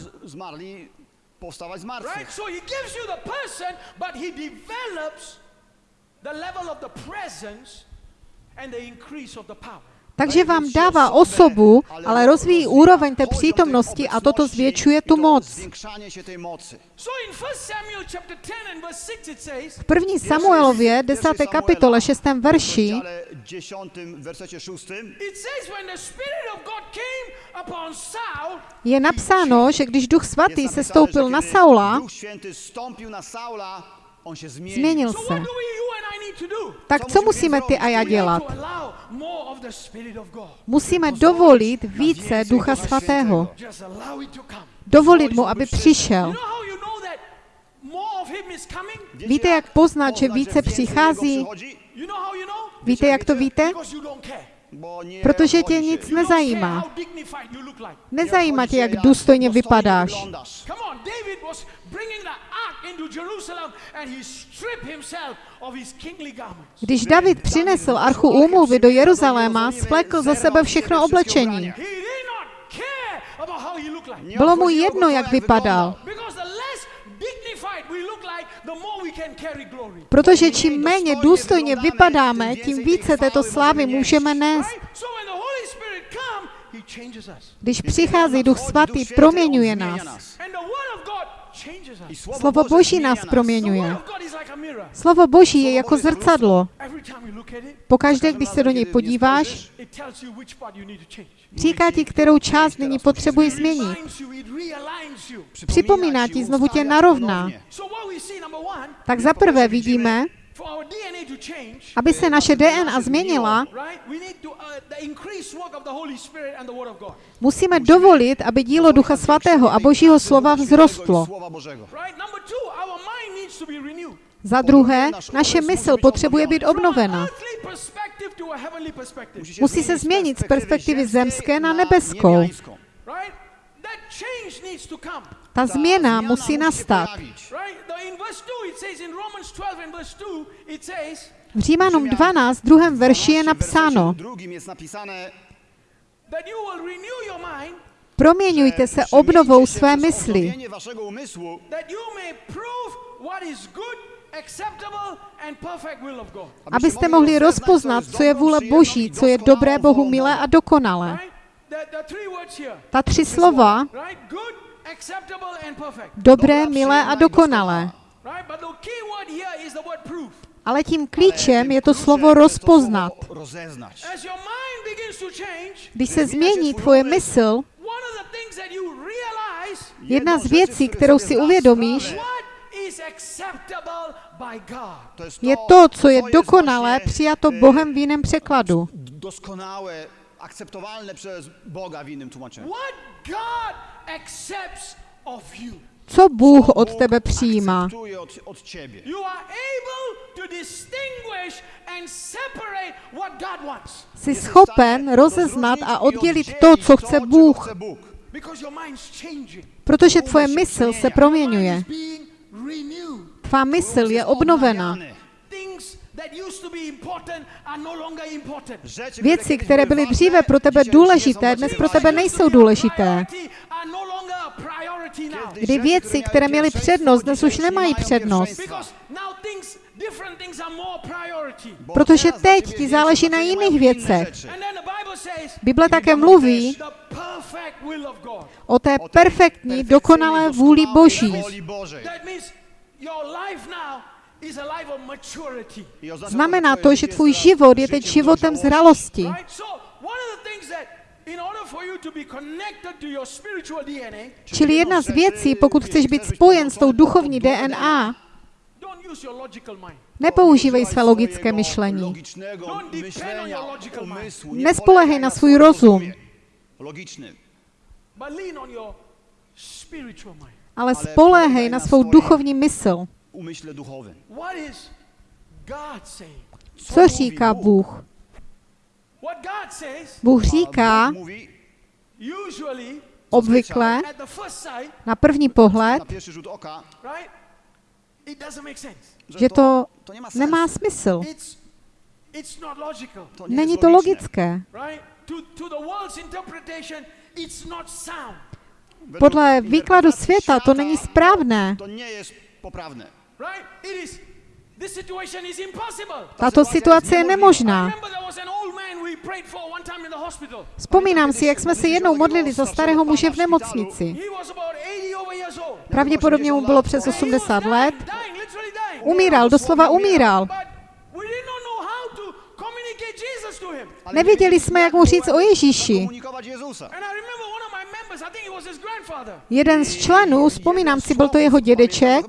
Takže vám dává osobu, ale rozvíjí úroveň té přítomnosti a toto zvětšuje tu moc. V první Samuelově, 10. kapitole, 6. verši, je napsáno, že když Duch Svatý se stoupil na Saula, Změnil se. Tak co musíme ty a já dělat? Musíme dovolit více Ducha Svatého. Dovolit mu, aby přišel. Víte, jak poznat, že více přichází? Víte, jak to víte? Protože tě nic nezajímá. Nezajímá tě, jak důstojně vypadáš. Když David přinesl archu úmluvy do Jeruzaléma, splekl ze sebe všechno oblečení. Bylo mu jedno, jak vypadal. Protože čím méně důstojně vypadáme, tím více této slávy můžeme nést. Když přichází Duch Svatý, proměňuje nás. Slovo Boží nás proměňuje. Slovo Boží je jako zrcadlo. Pokaždé, když se do něj podíváš, říká ti, kterou část nyní potřebuje změnit. Připomíná ti, znovu tě narovná. Tak zaprvé vidíme, aby se naše DNA změnila, musíme dovolit, aby dílo Ducha Svatého a Božího slova vzrostlo. Za druhé, naše mysl potřebuje být obnovena. Musí se změnit z perspektivy zemské na nebeskou. Ta změna musí nastat. Right? The, in verse 2, it says in Romans 12 and verse 2, it says, V Římanům 12, druhém verši je napsáno, proměňujte se obnovou své mysli, abyste mohli rozpoznat, co je vůle Boží, co je dobré Bohu milé a dokonalé. Ta tři slova, right? Good, acceptable, and perfect. dobré, milé a dokonalé. Ale tím klíčem je to slovo rozpoznat. Když se změní tvoje mysl, jedna z věcí, kterou si uvědomíš, je to, co je dokonalé, přijato Bohem v jiném překladu. Doskonałe, akceptowalne przez Boga w innym tłumaczeniu. What God accepts of you. Co Bůh od tebe přijímá? Akceptuje od, od ciebie. You are able to distinguish and separate what God wants. Jsi schopen rozeznat a oddělit to, co chce Bůh, Because your mind's changing. protože tvoje mysl se proměňuje. Tvá mysl je obnovena. Things that used to be important are no longer important. Rzeczy, Věci, které byly dříve pro tebe důležité, dnes pro tebe nejsou důležité. No. Kdy věci, které měly přednost, dnes už nemají přednost. Protože teď ti záleží na jiných věcech. Bible také mluví o té perfektní, dokonalé vůli Boží. Znamená to, že tvůj život je teď životem zralosti. Čili jedna z věcí, pokud chceš být spojen s tou duchovní DNA, nepoužívej své logické myšlení. Polegaj na swoim rozum. Ale spoléhej na svou duchovní mysl. Umyśle duchowym. Co říká Bůh? Bůh říká obvykle na první pohled, že to nemá smysl. Není to logické. right? To to the world's interpretation, it's not sound. Według Podle výkladu světa to není správné. To nie jest poprawne. Right? It is this situation is impossible. Tato situace je nemožná. Vzpomínám si, jak jsme se jednou modlili za starého muže v nemocnici. He was about 80 over years old. Pravděpodobně mu bylo přes And he was 80 dying, let. Umíral, doslova umíral. Nevěděli jsme, jak mu říct o Ježíši. Jeden z členů, vzpomínám si, byl to jeho dědeček,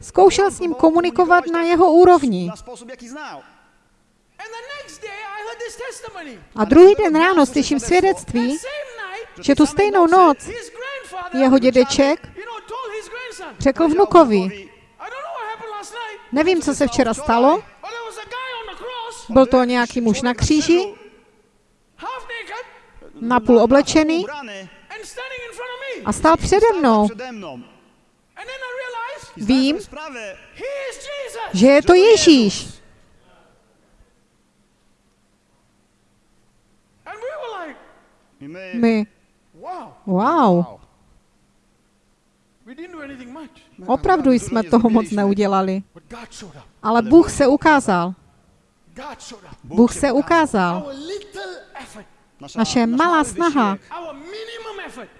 zkoušel s ním komunikovat na jeho úrovni. Na sposób, jaki znał. And the next day I heard this testimony. A druhý den ráno slyším svědectví, že tu stejnou noc jeho dědeček řekl vnukovi, nevím, co se včera stalo, byl to nějaký muž na kříži, napůl oblečený a stál přede mnou. Vím, že je to Ježíš. My... Wow, wow, we didn't do anything much. opravdu jsme toho moc neudělali. Ale Bůh se ukázal. Bůh se ukázal. Naše malá snaha,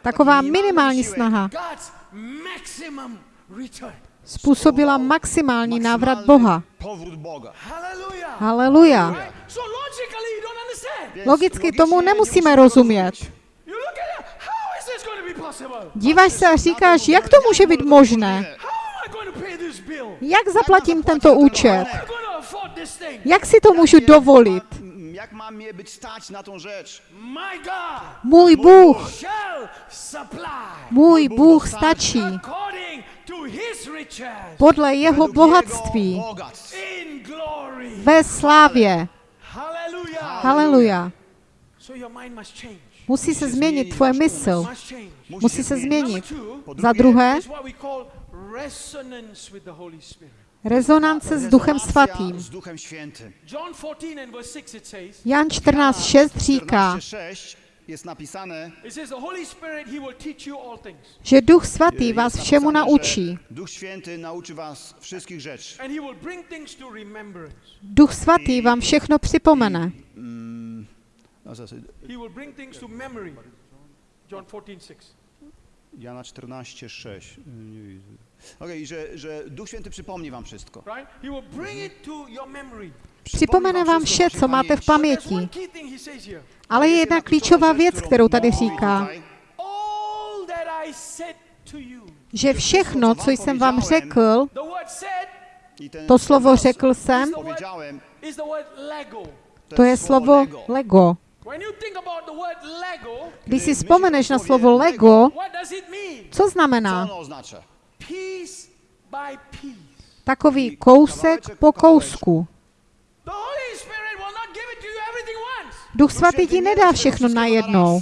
taková minimální snaha, způsobila maximální návrat Boha. Haleluja. Logicky tomu nemusíme rozumět. Díváš se a říkáš, jak to může být možné? Jak zaplatím tento účet? Jak si to můžu dovolit? Jak mam je być stać na tą rzecz? My God! Můj Bůh, shall supply. Můj Bůh stačí podle jeho bohatství ve slávě. Hallelujah. Haleluja. Musí se změnit tvoje mysl. Musí se změnit. Za druhé, rezonance s Duchem Svatým. S Duchem Świętym. John 14 and verse 6 it says, Jan 14.6 říká, 14:6 že Duch Svatý vás všemu naučí. Duch Svatý vám všechno připomene. No, zase, He will bring things to memory. John 14, 6. Jana 14:6. Okej, że, że Duch Święty przypomni wam wszystko. Right? He will bring it to your memory. Připomene vám vše, co máte v paměti. Ale je jedna klíčová věc, kterou tady říká, že všechno, co jsem vám řekl, to slovo řekl jsem, to je slovo Lego. Když si vzpomeneš na slovo Lego, co znamená? Ono oznacza? Piece by piece. Takový kousek po kousku. Duch Svatý ti nedá všechno najednou.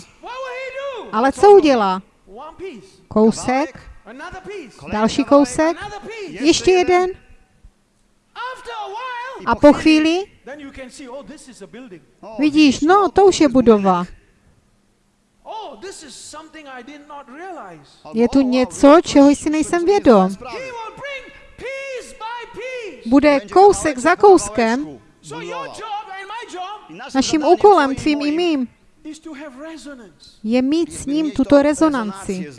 Ale co udělá? Kousek, další kousek, ještě jeden a po chvíli oh, this is a building. O, vidíš, no to už je budova. Je tu o, o, něco, čeho jsi nejsem vědom. Bude kousek za kouskem. Naším úkolem, tvým i mým, je mít s ním tuto rezonanci.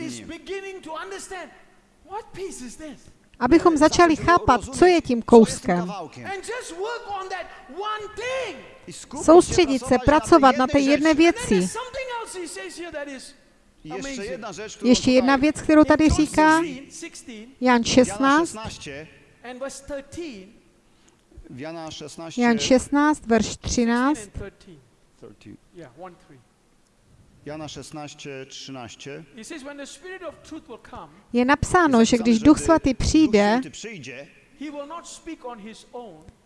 Abychom začali chápat, co je tím kouskem. Soustředit se, pracovat na té jedné věci. Ještě jedna rzecz, którą Ještě jedna tutaj věc, kterou tady říká 16, 16 Jan Jana 16, 16, and verse 13, w Jana 16, Jan 16, verš 16 13, and 13. 13. Yeah, 1 3. Jana 16, 13. He says, when the Spirit of truth will come, je napsáno, že když Duch Svatý přijde,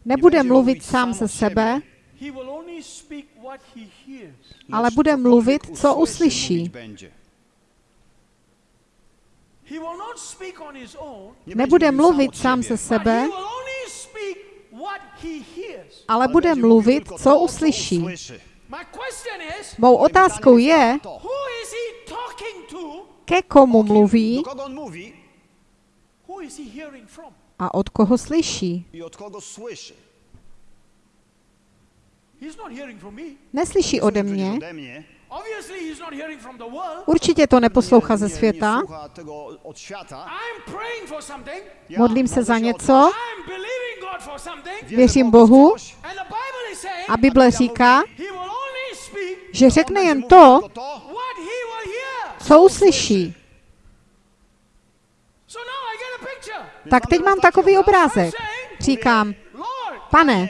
nebude mluvit sám ze sebe, He will only speak what he hears. ale bude mluvit, co uslyší. mówić będzie. He will not speak on his own, Nie Nebude mluvit sám ze but sebe, he will only speak what he hears. ale bude mluvit, co uslyší. Mou otázkou je, To. who is he talking to? ke komu mluví Do kogo on mówi Who is he hearing from? a od koho slyší. i od kogo słyszy. He's not hearing from me. Neslyší ode mě, ode mě. Obviously, he's not hearing from the world. určitě to neposlouchá ze světa. Modlím se za něco, coś. I'm believing God for something. Wierzę věřím Bohu a Bible říká, že řekne jen to, co uslyší. So now I get a picture. Tak teď mám takový obrázek. Říkám, pane,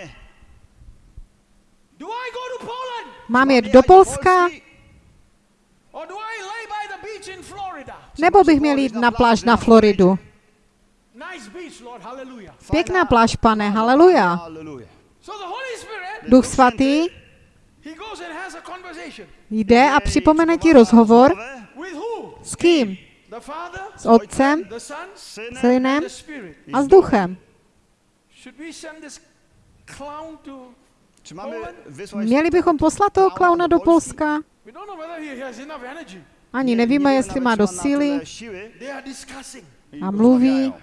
do I go to Poland mám jet do Polska, nebo bych měl jít na pláž na Floridu. Pěkná pláž, pane, haleluja. Duch svatý jde a připomene ti rozhovor s kým? S Otcem Synem a s Duchem. Měli bychom poslat toho klauna do Polska? Ani nevíme, jestli má dost síly. a mluví.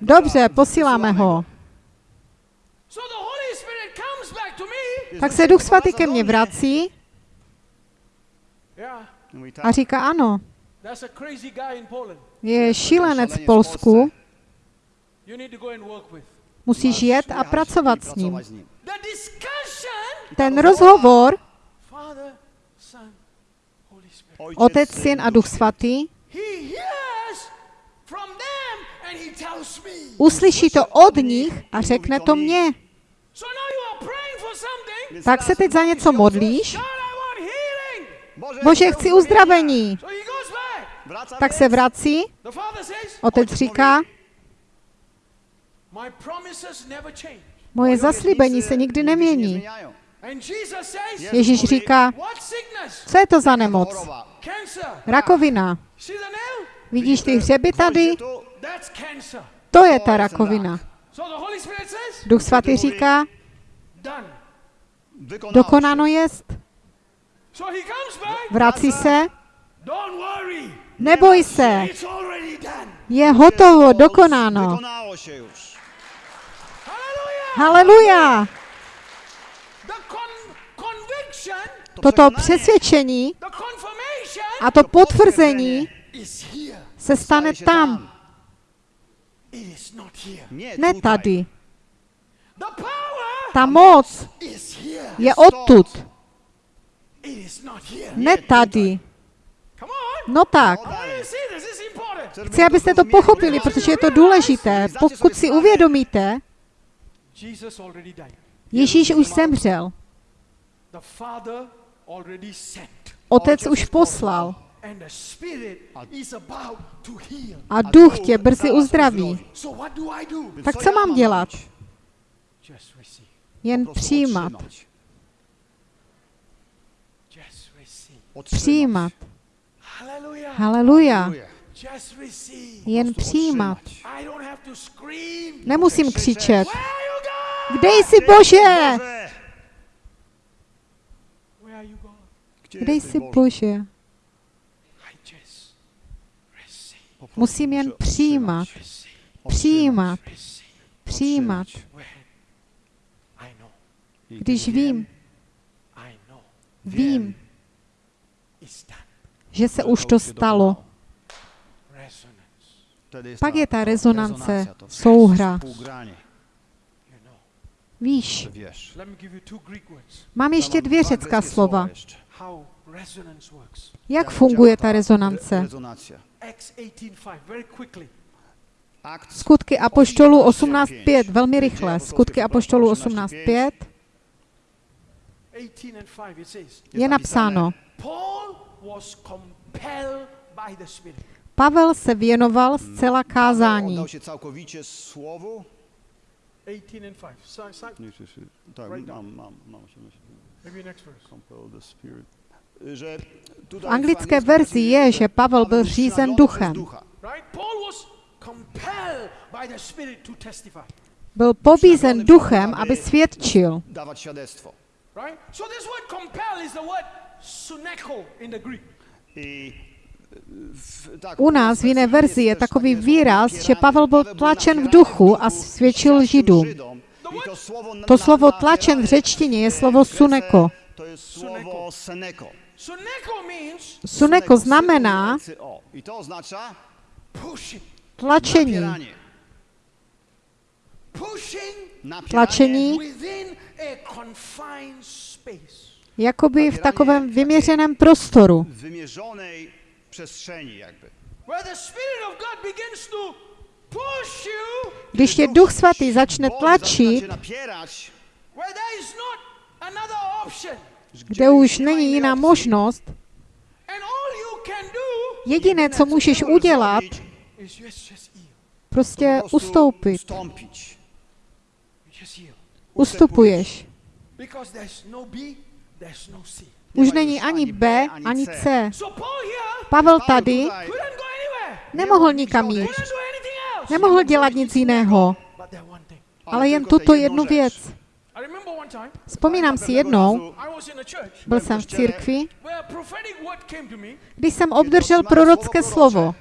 Dobře, posíláme ho. Tak se Duch Svatý ke mně vrací a říká ano. Je šílenec v Polsku, Musíš jet a pracovat s ním. Ten rozhovor, Otec, Syn, a Duch. Svatý, uslyší to od nich a řekne to mně. Tak se teď za něco modlíš? Bože, chci uzdravení. Tak se vrací, otec říká, My promises never change. Moje zaslíbení se nikdy nemění. zmieniają. And Jesus says, Ježíš říká, what sickness? co je to za nemoc? Rakovina. Vidíš ty hřeby tady? To je ta rakovina. Says, Duch svatý říká, dokonáno jest. Vrací se, neboj se, je hotovo, dokonáno. Wykonało się już. Hallelujah. Haleluja! Toto přesvědčení a to potvrzení se stane tam, ne tady. Ta moc je odtud, ne tady. No tak, chci, abyste to pochopili, protože je to důležité. Pokud si uvědomíte. Ježíš už zemřel, The Father already sent. Otec už poslal And the Spirit is about to heal. a duch tě brzy uzdraví. So what do I do? Tak co mám dělat? Jen přijímat, Just receive. přijímat. Hallelujah. Haleluja. Jen přijímat. To scream. Nemusím křičet. Kde jsi, Bože? Kde jsi, Bože? Musím jen přijímat, přijímat, přijímat. Když vím, vím, že se už to stalo. Pak je ta rezonance, souhra. Víš, mám ještě dvě řecká slova. Jak funguje ta Re- rezonance? Rezonacja. Acts 18:5. Very quickly. Akt Skutky Apoštolů 18.5, velmi rychle. Skutky Apoštolů 18.5 18 and 5 it says. je napsáno, Pavel se věnoval zcela kázání. Oddał się całkowicie słowu. 18 and 5. So, so, Tak, Right down. mam, mam, mam się myśli. maybe next verse. Compel the spirit. Że tutaj V anglické verzi je, že Pavel byl řízen duchem. przez ducha. Right? Paul was compelled by the Spirit to testify. Byl pobízen duchem, aby svědčil. Right? So this word compel is the word suneko in the Greek. I U nás v jiné verzi je takový výraz, že Pavel byl tlačen v duchu a svědčil Židům. To slovo tlačen v řečtině je slovo suneko. Suneko znamená tlačení. Tlačení jakoby v takovém vyměřeném prostoru. Przestrzeni jakby. Když tě Duch Svatý začne tlačit, kde už není jiná možnost, jediné, co můžeš udělat, prostě po prostu ustoupit. Ustupuješ. Už není ani B, ani C. Pavel tady nemohl nikam jít. Nemohl dělat nic jiného, ale jen tuto jednu věc. Vzpomínám si jednou, byl jsem v církvi, když jsem obdržel prorocké slovo.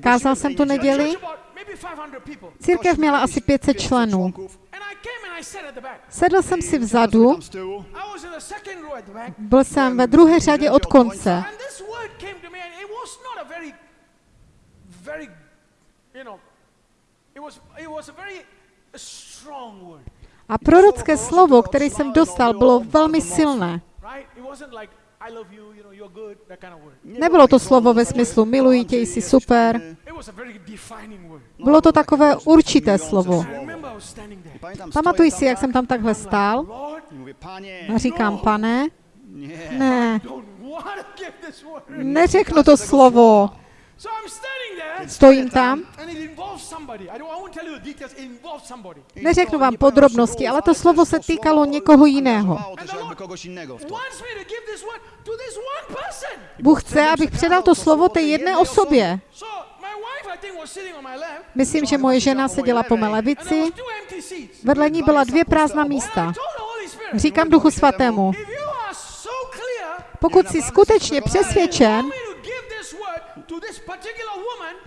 Kázal jsem tu neděli, Church about maybe 500 people. církev měla asi 500 členů. Sedl jsem si vzadu, byl jsem ve druhé řadě od konce. A prorocké slovo, které jsem dostal, bylo velmi silné. Nebylo to slovo ve smyslu miluji tě, jsi super. Bylo to takové určité slovo. Pamatuj si, jak jsem tam takhle stál. A říkám, pane, ne, neřeknu to slovo. Stojím tam, neřeknu vám podrobnosti, ale to slovo se týkalo někoho jiného. Bůh chce, abych předal to slovo té jedné osobě. Myslím, že moje žena seděla po mé and there levici, vedle ní byla dvě prázdná místa. Říkám Duchu Svatému, pokud jsi skutečně přesvědčen,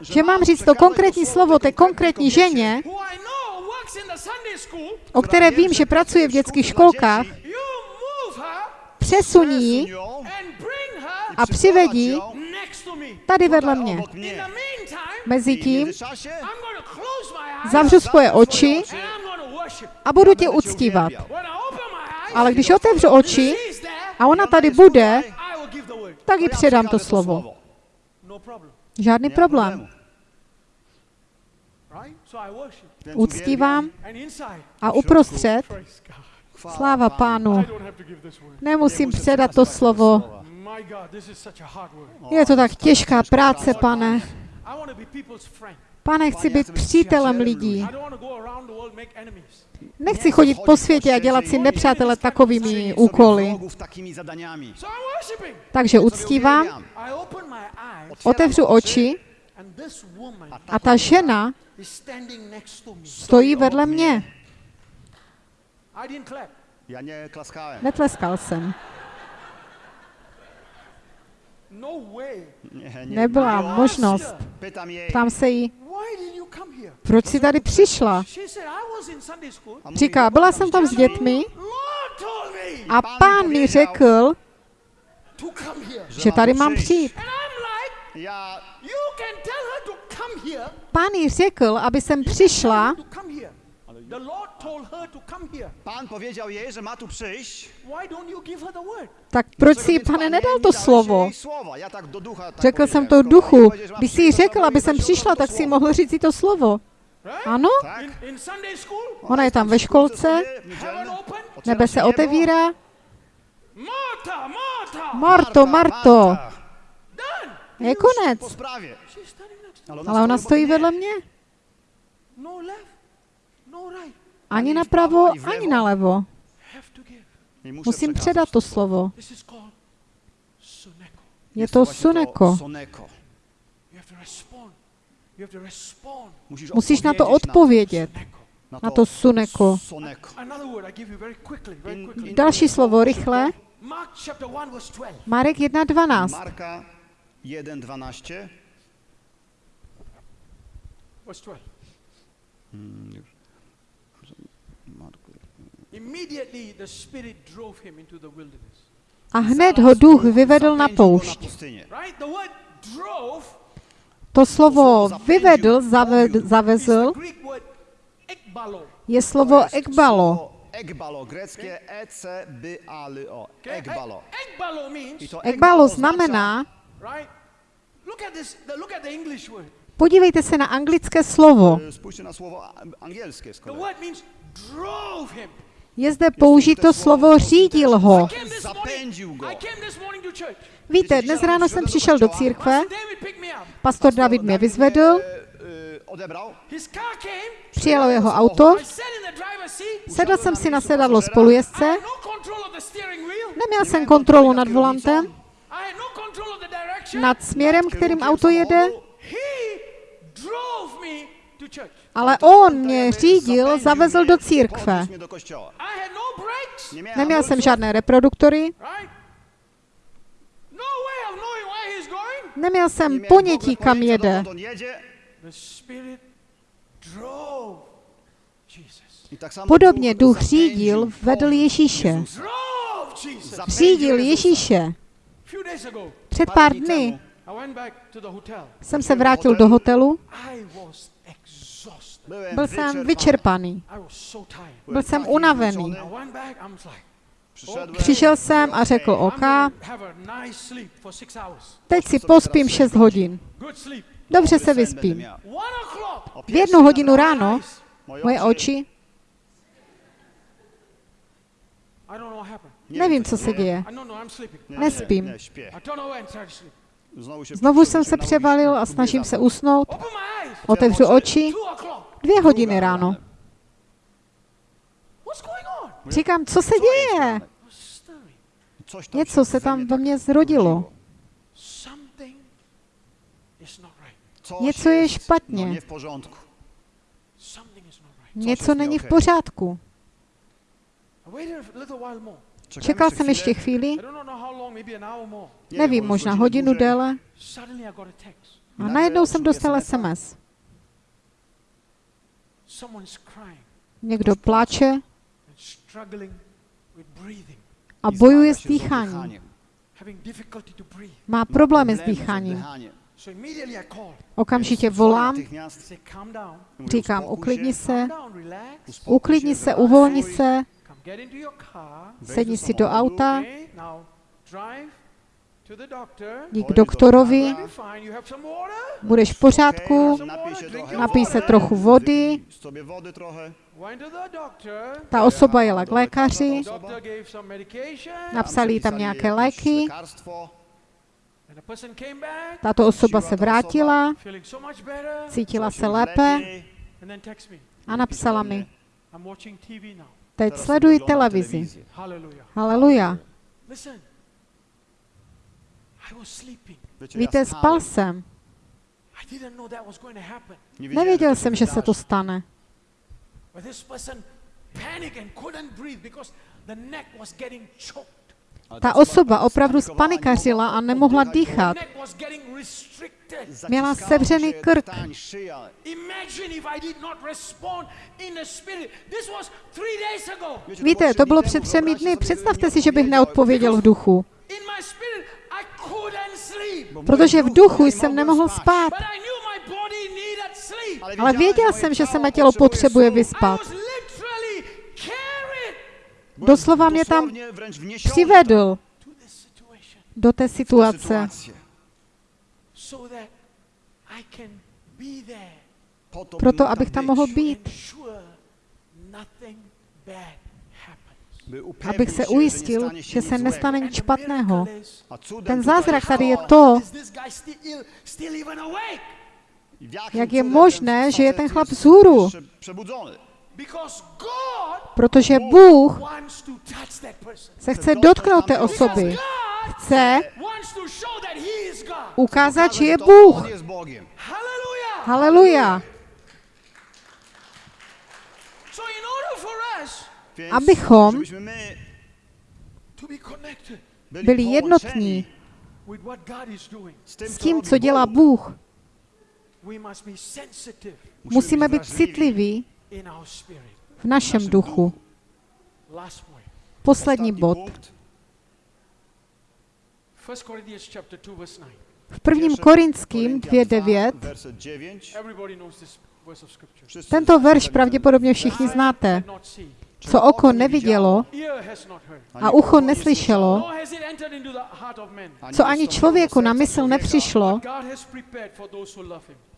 že mám říct to konkrétní slovo té konkrétní ženě, o které vím, že pracuje v dětských školkách, her a přivedí tady vedle mě. Mezitím my eyes. Zavřu svoje oči a budu tě uctívat. Ale když otevřu oči a ona tady bude, tak jí předám to slovo. No. Žádný problém. Uctívám a uprostřed, sláva pánu, nemusím předat to slovo. Je to tak těžká práce, pane. I want to be people's friend. Pane, chci být přítelem lidí. I don't want to go around the world make enemies. Nechci chodit po světě a dělat si nepřátele takovými úkoly. Takže uctívám, otevřu oči a ta žena is standing next to me. stojí vedle mě. Netleskal jsem. No way. Nie, nie. Nebyla možnost. Ptám se jí, proč jsi tady přišla? Říká, byla jsem tam s dětmi? A pán mi řekl, že tady mám přijít. Pán jí řekl, aby jsem přišla. The Lord told her to come here. Pan powiedział jej, że ma tu przyjść. Why don't you give her the word? tak proč si, pane, nedal to slovo? Řekl jsem to duchu. Když jsi przyjść, řekl, aby jsem přišla, tak si słowo. mohl říct si to slovo. Ano, ona je tam ve školce, nebe se otevírá. Marto, Marto, je konec. Ale ona stoi stojí vedle mnie. mě. me. No left, no right. Ani napravo, ani nalevo. Musím předat to slovo. Je to suneko. Musíš na to odpovědět, na to suneko. Další slovo, rychle. Mark chapter 1 verse 12. Marek 1.12. Marka 1,12. Verse 12. Mm, już. Marku. Immediately the Spirit drove him into the wilderness. A hned ho duch vyvedl na poušť. To slovo vyvedl, zaved, zavezl, je slovo ekbalo. E. E- Ekbalo znamená, right? Look at this, the, look at the English word. podívejte se na anglické slovo. E, Spójrzcie na słowo a- angielskie z The kolei. Je zde použito slovo řídil ho. Víte, dnes ráno jsem přišel do církve, Pastor David mě vyzvedl, E, e, car came. přijelo jeho auto, sedl jsem si na sedadlo spolujezdce, no neměl jsem kontrolu nad volantem, no nad směrem, kterým auto jede, Ale on mě řídil, zavezl do církve. Neměl jsem žádné reproduktory, neměl jsem ponětí, kam jede. Podobně duch řídil, vedl Ježíše. Řídil. Ježíše. Před pár dny jsem se vrátil do hotelu, I was exhausted. Byłem byl jsem vyčerpaný, byl jsem unavený. Přišel jsem a řekl, OK, teď si pospím 6 hodin. Dobře se vyspím. V jednu hodinu ráno moje oči, nevím, co se děje. Nespím. Znovu jsem se převalil a snažím se usnout. Otevřu oči. Dvě hodiny ráno. Říkám, co se děje? Něco se tam ve mně zrodilo. Something is not right. Něco je špatně. Něco není v pořádku. Čekal jsem ještě chvíli, nevím, možná hodinu déle. A najednou jsem dostal SMS. Někdo pláče a bojuje s dýcháním. Má problémy s dýcháním. Okamžitě volám, říkám, uklidni se, uklidni se, uvolni se, Come get into your car. wejdź sedni si do auta, Okay, now drive to the doctor. jdi k doktorovi, budeš v pořádku, napij se trochu. vody. Ta osoba jela k lékaři, napsali jí tam nějaké léky, Lekarstwo. And the person came back, tato osoba se vrátila, cítila se lépe. a napsala mi, Teď sleduji televizi. Haleluja. Listen. I was sleeping. Wiecie, Víte, spal jsem. I didn't know that was going to happen. Nie wiedziałem, Nevěděl to jsem, že se to stane. Ta osoba opravdu spanikařila a nemohla dýchat. Měla sevřený krk. Víte, to bylo před třemi dny. Představte si, že bych neodpověděl v duchu. Protože v duchu jsem nemohl spát. Ale věděl jsem, že se mé tělo potřebuje vyspat. Doslova mě tam přivedl do té situace, proto by abych tam mohl být, abych se ujistil, že se nestane nic špatného. Ten zázrak tady je to, jak je možné, ten že je ten chlap vzhůru. Protože Bůh se chce dotknout té osoby. Chce ukázat, že je Bůh. Haleluja. Abychom byli, jednotní s tím, co dělá. Bůh, musíme být citliví. V našem duchu. Poslední bod. punkt. 1 Corinthians chapter 2 verse 9. V prvním Korinským Koryntian 2.9 2, werset 9. Everybody knows this verse of scripture. Wszyscy tento verš pravděpodobně všichni znáte. Co oko nevidělo a ucho neslyšelo, co ani člověku na mysl nepřišlo,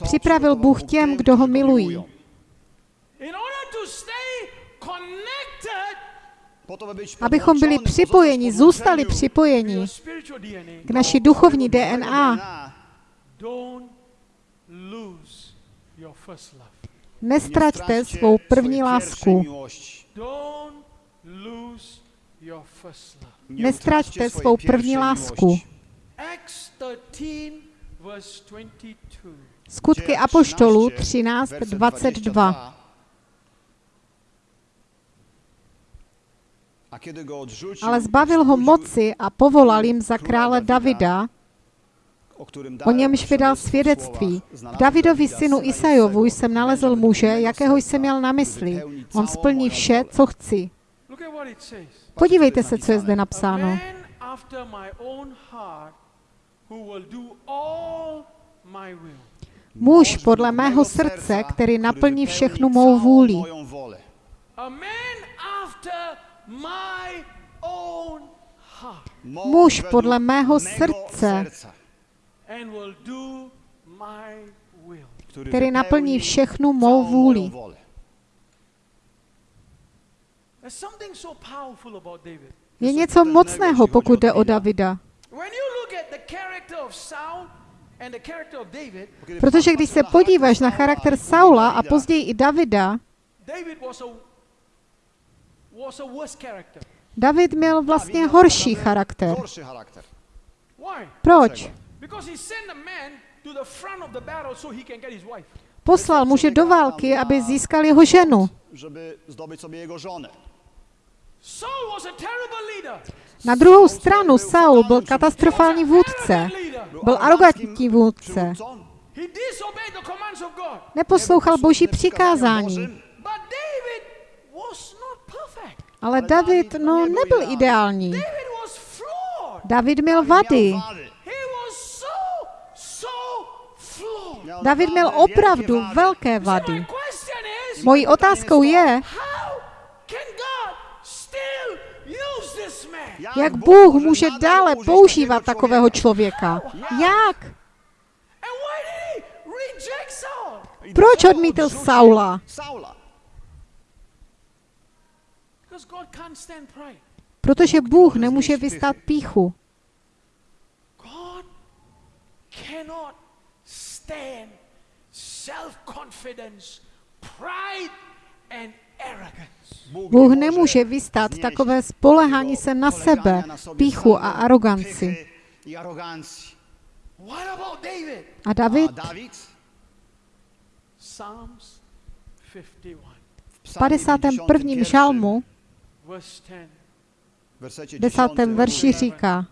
připravil Bůh těm, kdo ho milují. In order to stay connected Abychom byli připojeni, zůstali připojeni k naší duchovní DNA, don't lose your first love. nestraťte svou první lásku. Don't lose your first love. Nestraťte svou první lásku. Acts 13 verse 22. Skutky Apoštolů 13.22. Ale zbavil ho moci a povolal jim za krále Davida, o němž vydal svědectví. V Davidovi synu Isajovu jsem nalezl muže, jakého jsem měl na mysli. On splní vše, co chci. Podívejte se, co je zde napsáno. Muž podle mého srdce, který naplní všechnu mou vůli. Muž podle mého srdce, and will do my will. který naplní všechnu mou vůli. There's something so powerful about David. Je něco mocného, pokud jde o Davida. Protože když se podíváš na charakter Saula a později i Davida, David was a was a worse character. David měl vlastně horší charakter. Proč? Because he sent a man to the front of the battle so he can get his wife. Poslal muže do války, aby získal jeho ženu. Na druhou stranu Saul byl katastrofální vůdce. Byl arrogantní vůdce. Przywódcą, He disobeyed the commands of God. Neposlouchal boží přikázání. But David was not perfect. Ale David, no, nebyl ideální. David měl vady. David měl opravdu velké vady. Mojí otázkou je, jak Bůh může dále používat takového člověka. Jak? Proč odmítl Saula? Protože Bůh nemůže vystát píchu. God cannot stand self-confidence, pride, and arrogance. Bůh nemůže vystát takové spolehání se na sebe, píchu a aroganci. A David A Dawid Psalms 51, w v psalmie 51. 51, žalmu, verse 10 w wersecie 10. 10 verši říká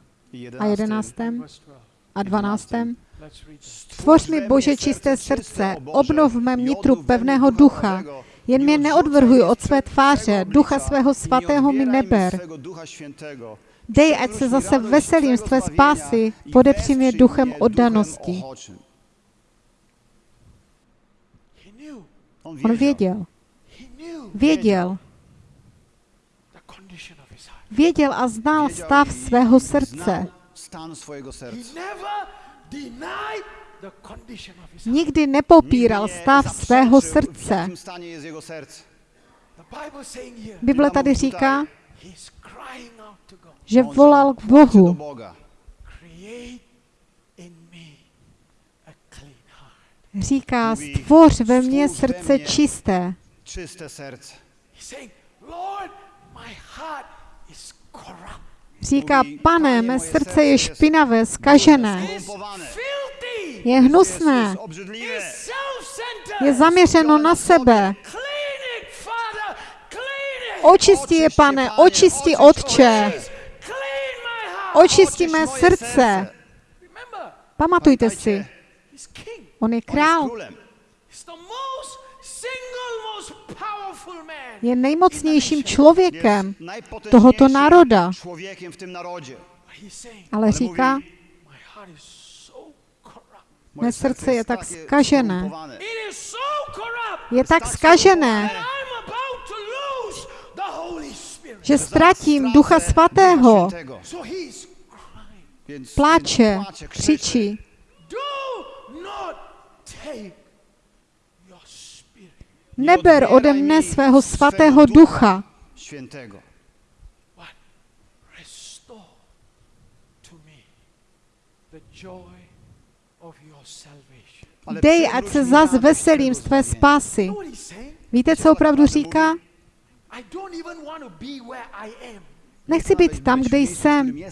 a 11. 11. verse 12. a 12. Let's read it. Stvoř mi, Bože, čisté srdce, obnov v mém nitru pevného ducha, jen mě neodvrhuj od své tváře, ducha svého svatého mi neber. Dej, ať se zase veselím z tvé spásy, podepři mě duchem oddanosti. On věděl, věděl, the condition of his heart. Věděl a znal stav svého srdce. Nikdy nepopíral stav svého srdce. Bible tady říká, že volal k Bohu. Říká, stvoř ve mně srdce čisté. Czyste serce. Říká, pane, mé srdce je špinavé, skažené, je hnusné, je zaměřeno na sebe. Očisti je, pane, očisti, Otče. Očisti mé srdce. Pamatujte si, on je král, je nejmocnějším člověkem tohoto národa. Ale říká, Mé srdce je tak skažené. je tak skažené, že ztratím Ducha Svatého. Pláče, křičí, Do not take your spirit. Nie neber ode mne svého svatého ducha, Świętego. but restore to me the joy of your salvation. Ale dej, ať se zas veselím z tvé spásy. Víte, co opravdu říká? Nechci být tam, kde jsem.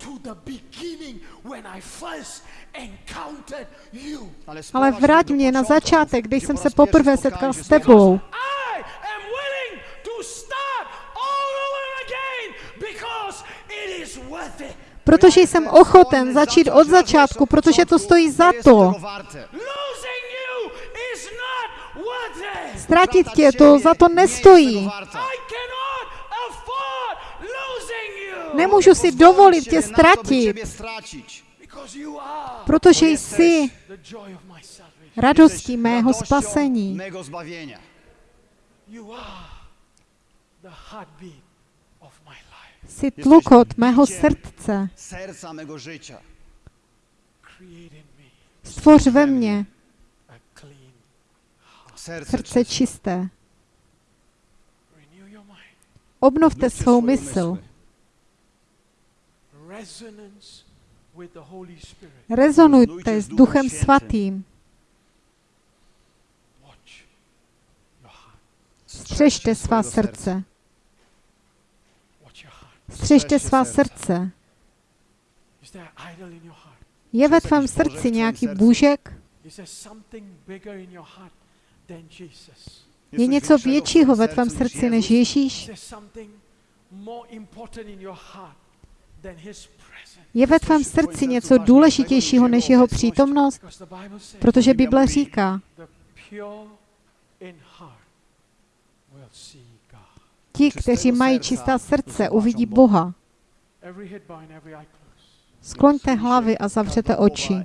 Jestem. Bring me back to the beginning when I first encountered you. Ale vrať mě na začátek, když jsem se poprvé setkal s tebou. I am willing to start all over again because it is worth it. Protože jsem ochoten začít od začátku, protože to stojí za to. tego warte. Losing you is not worth it. Ztratit tě to za to nestojí. Nemůžu si dovolit tě ztratit, protože jsi radostí mého spasení. Jsi tlukot mého srdce. Stvoř ve mně srdce čisté. Obnovte svou mysl. Rezonujte s Duchem Svatým. Střežte svá srdce. Střežte svá srdce. Je ve tvém srdci nějaký bůžek? Je něco většího ve tvém srdci než Ježíš? Je ve tvém srdci něco důležitějšího než jeho přítomnost? Protože Bible říká, ti, kteří mají čistá srdce, uvidí Boha. Skloňte hlavy a zavřete oči.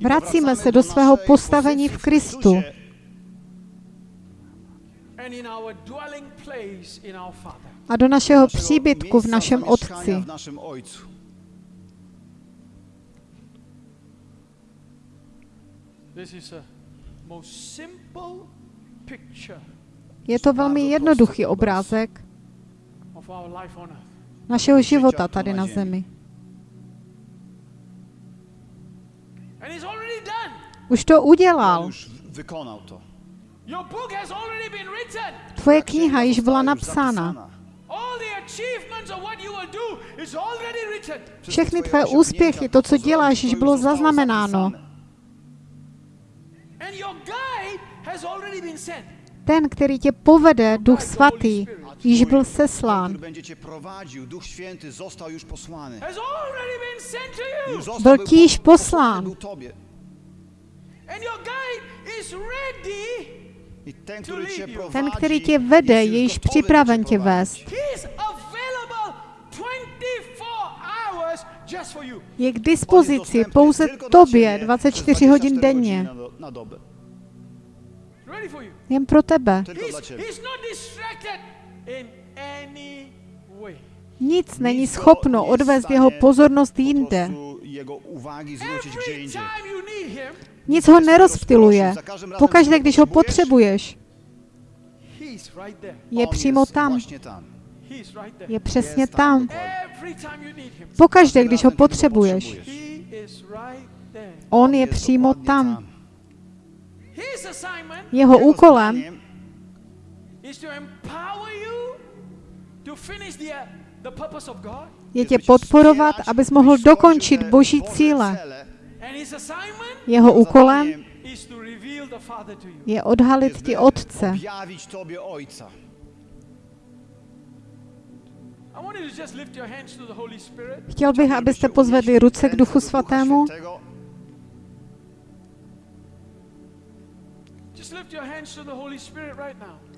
Vracíme se do svého postavení v Kristu. A do našeho příbytku v našem Otci. Je to velmi jednoduchý obrázek našeho života tady na zemi. Už to udělal. Tvoje kniha již byla napsána. Všechny tvé úspěchy, to, co děláš, již bylo zaznamenáno. Ten, který tě povede, Duch Svatý, již byl seslán. Byl ti již poslán. Ten, který tě vede, je již připraven tě vést. Je k dispozici pouze tobě 24 hodin denně. Jen pro tebe. Nic není schopno odvést jeho pozornost jinde. Nic ho nerozptiluje. Pokaždé, když ho potřebuješ, je přímo tam. Je přesně tam. Pokaždé, když ho potřebuješ, on je přímo tam. Jeho úkolem je tě podporovat, abys mohl dokončit Boží cíle. Jeho úkolem je odhalit ti Otce. Chtěl bych, abyste pozvedli ruce k Duchu Svatému.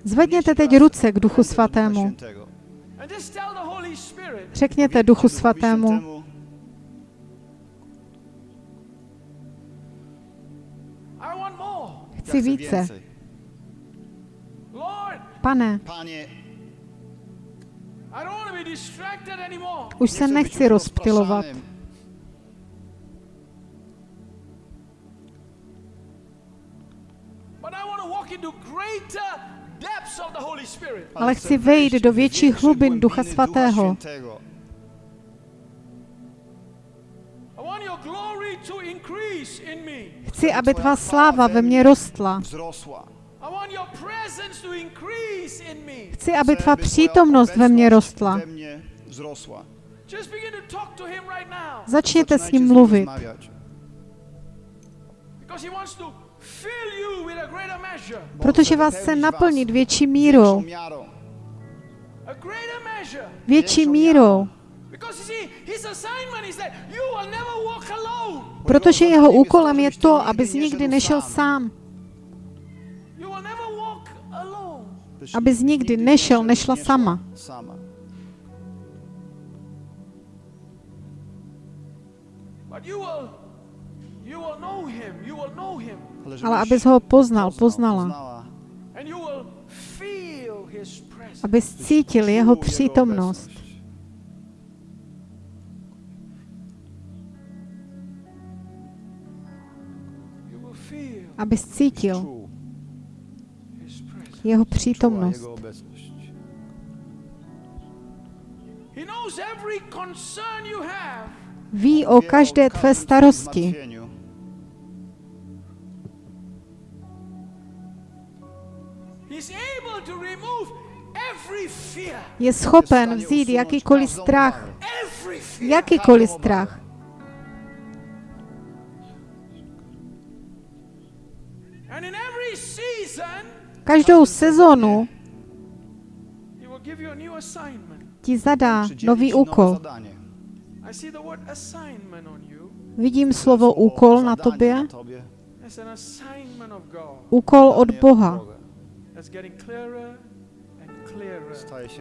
Zvedněte teď ruce k Duchu Svatému. Řekněte Duchu Svatému, Chci více. Pane, už se nechci rozptilovat. Ale chci vejít do větších hlubin Ducha Svatého. Chci, aby tvá sláva ve mně rostla. Chci, aby tvá přítomnost ve mně rostla. Začněte s ním mluvit. Protože vás chce naplnit větší mírou. Větší mírou. Protože jeho úkolem je to, abys nikdy nešel sám. Abys nikdy nešel, nešla sama. Ale abys ho poznal, poznala. Abys cítil jeho přítomnost. Abys cítil jeho přítomnost. Ví o každé tvé starosti. Je schopen vzít jakýkoliv strach. Jakýkoliv strach. Každou sezonu ti zadá nový úkol. Vidím slovo úkol na tobě. Úkol od Boha.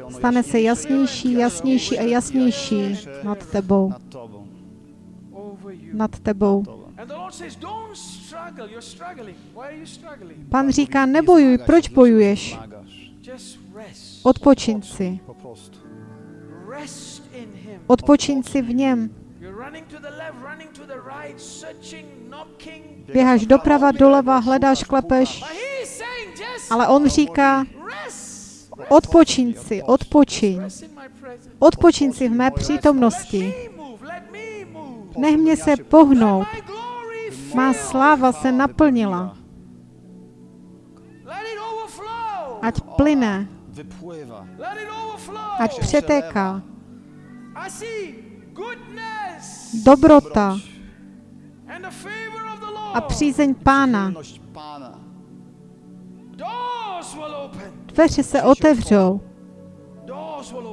Stane se jasnější, jasnější a jasnější nad tebou. Nad tebou. Pan říká, nebojuj, proč bojuješ? Odpočin si. Odpočin si v něm. Běháš doprava, doleva, hledáš, klepeš. Ale on říká, odpočin si, odpočin. Odpočin si v mé přítomnosti. Nech mě se pohnout. Má sláva se naplnila. Ať plyne. Ať přetéká. Dobrota a přízeň Pána. Dveře se otevřou.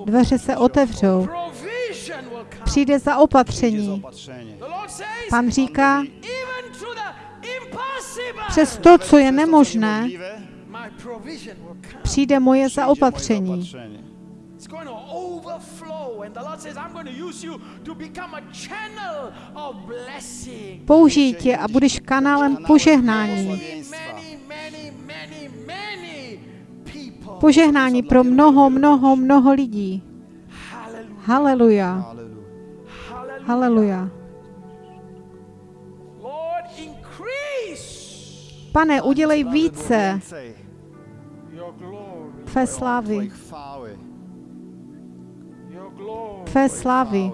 Dveře se otevřou. Přijde za opatření. Pan říká, přes to, co je nemožné, přijde moje zaopatření. Použij tě a budeš kanálem požehnání. Požehnání pro mnoho, mnoho, mnoho lidí. Haleluja. Haleluja. Pane, udělej více tvé slávy. Tvé slávy.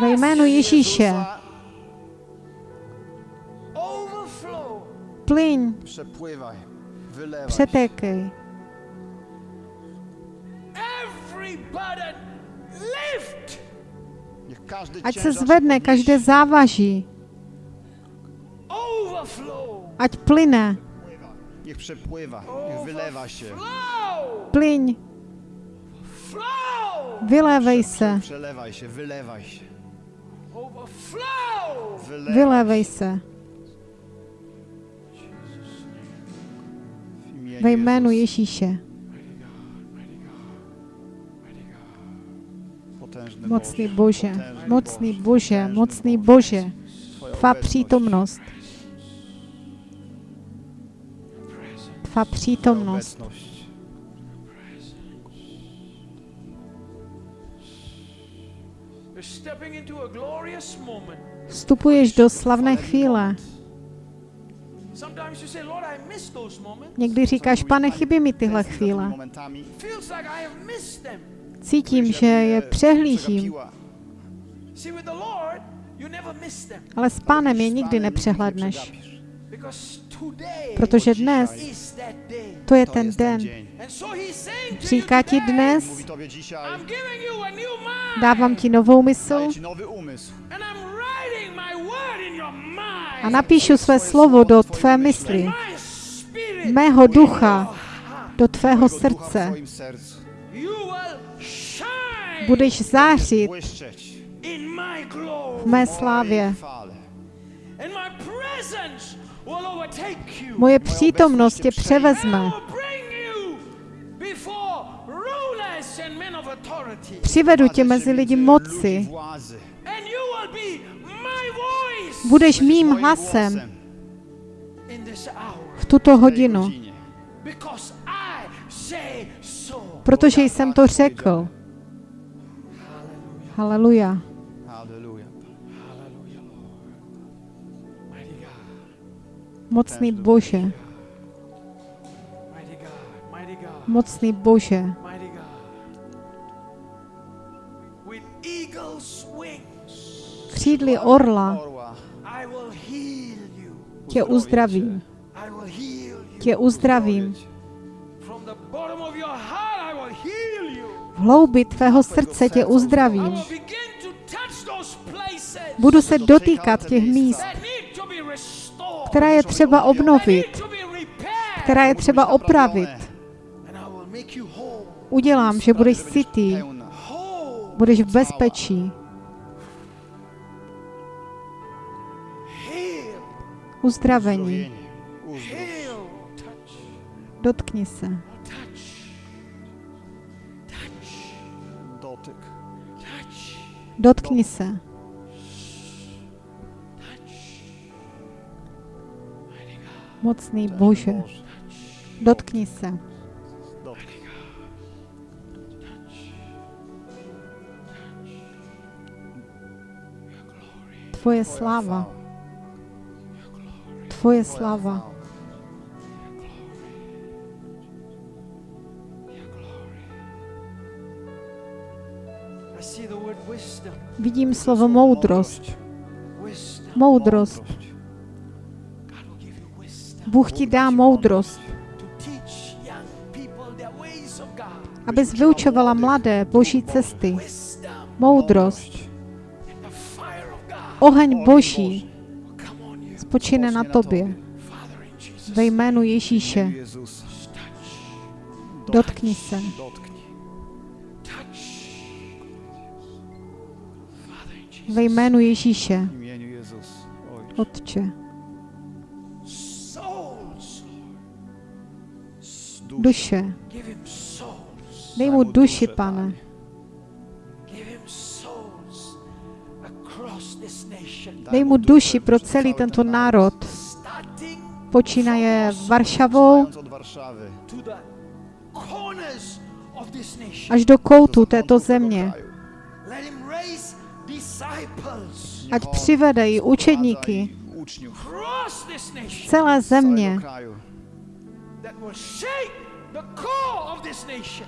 Ve jménu Ježíše plyň, přetékej. Ať se zvedne každé závaží. Ať plyne. Niech przepływa, niech wylewa się. Plyň. Vylévej se. Przelewaj się, wylewaj się. Vylévej se. Ve jménu Ježíše. Mocný Bože, mocný Bože, mocný Bože, tvá přítomnost. Tvá přítomnost. Vstupuješ do slavné chvíle. Někdy říkáš, pane, chybí mi tyhle chvíle. Cítím, že je přehlížím. Ale s pánem je nikdy nepřehledneš. Protože dnes to je ten den. Říká ti dnes, dávám ti novou mysl a napíšu své slovo do tvé mysli mého ducha do tvého srdce. Budeš zářit v mé slávě. Moje přítomnost tě převezme. Přivedu tě mezi lidi moci. Budeš mým hlasem v tuto hodinu, protože jsem to řekl. Haleluja. Mocný Bože, mocný Bože, křídly orla tě uzdravím. Tě uzdravím. V hloubi tvého srdce tě uzdravím. Budu se dotýkat těch míst, která je třeba obnovit, která je třeba opravit. Udělám, že budeš sytý, budeš v bezpečí. Se. touch. Mighty God, Mocný Bože. Boże. Dotkni se. Dotyk. Tvoje sláva. Tvoje wisdom. Vidím slovo moudrost. Moudrost. Bůh ti dá moudrost, abys vyučovala mladé boží cesty. Moudrost. Oheň boží spočine na tobě. Ve jménu Ježíše. Dotkni se. Ve jménu Ježíše. Otče. Duše. Dej mu duši, pane. Dej mu duši pro celý tento národ. Počínaje Varšavou až do koutu této země. Ať přivede i učedníky celé země,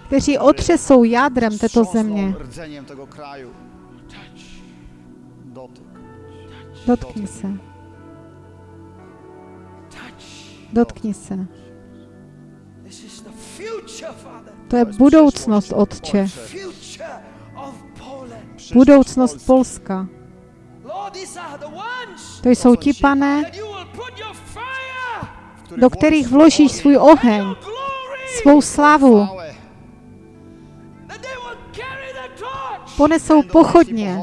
kteří otřesou jádrem této země. Dotkni se. Dotkni se. To je budoucnost, Otče. Budoucnost Polski. Polska. To jsou ti, pane, do kterých vložíš ogień, svůj oheň, svou slavu, ponesou pochodně,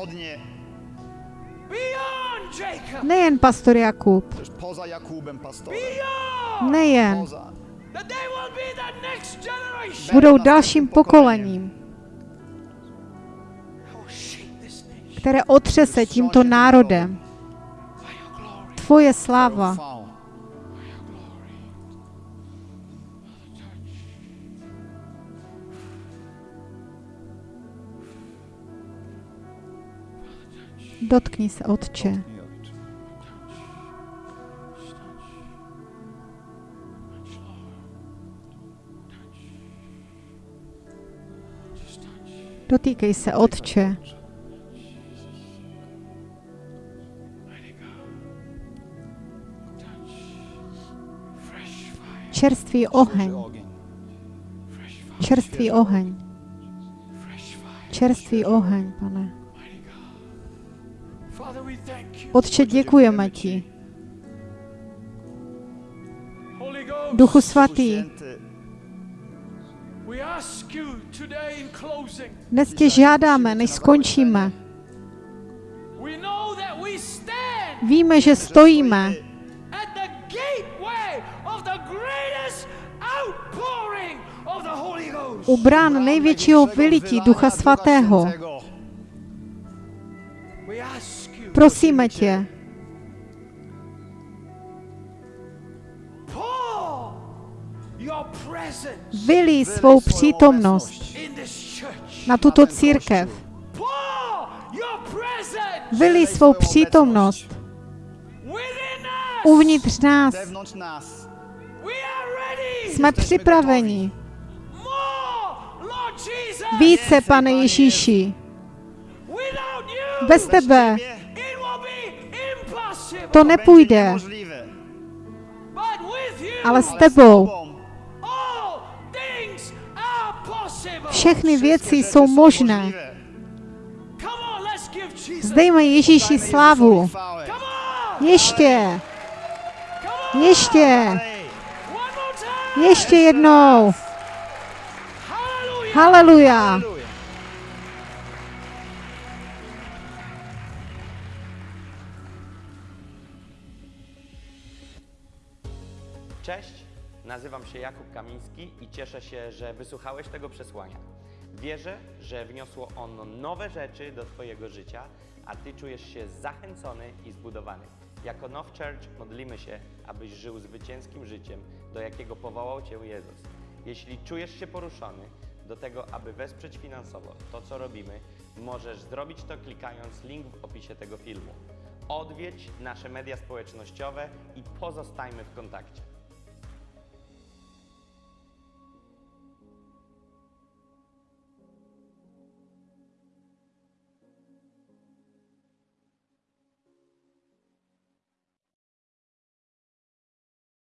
nejen pastor Jakub, nejen, budou dalším pokolením, které otřese tímto národem. Tvoje sláva, dotkni se, Otče. Dotýkej se, Otče. Čerstvý oheň, čerstvý oheň, čerstvý oheň, pane. Otče, děkujeme ti. Duchu Svatý, dnes tě žádáme, než skončíme. We know that we stand Víme, že stojíme at the gateway of the greatest outpouring of the Holy Ghost. u brán největšího vylití Ducha Svatého. Świętego. We ask you, Prosíme tě, vylí svou přítomnost na tuto církev. Vylí svou přítomnost uvnitř nás. Jsme připraveni. Více, pane Ježíši. Bez tebe to nepůjde, ale s tebou všechny věci jsou možné. Zdejme Ježíši on. Ještě, ještě, ještě jednou. Haleluja. Cześć, nazywam się Jakub Kamiński cieszę się, że wysłuchałeś tego przesłania. Wierzę, że wniosło ono nowe rzeczy do Twojego życia, a Ty czujesz się zachęcony i zbudowany. Jako Now Church modlimy się, abyś żył zwycięskim życiem, do jakiego powołał Cię Jezus. Jeśli czujesz się poruszony do tego, aby wesprzeć finansowo to, co robimy, możesz zrobić to klikając link w opisie tego filmu. Odwiedź nasze media społecznościowe i pozostajmy w kontakcie.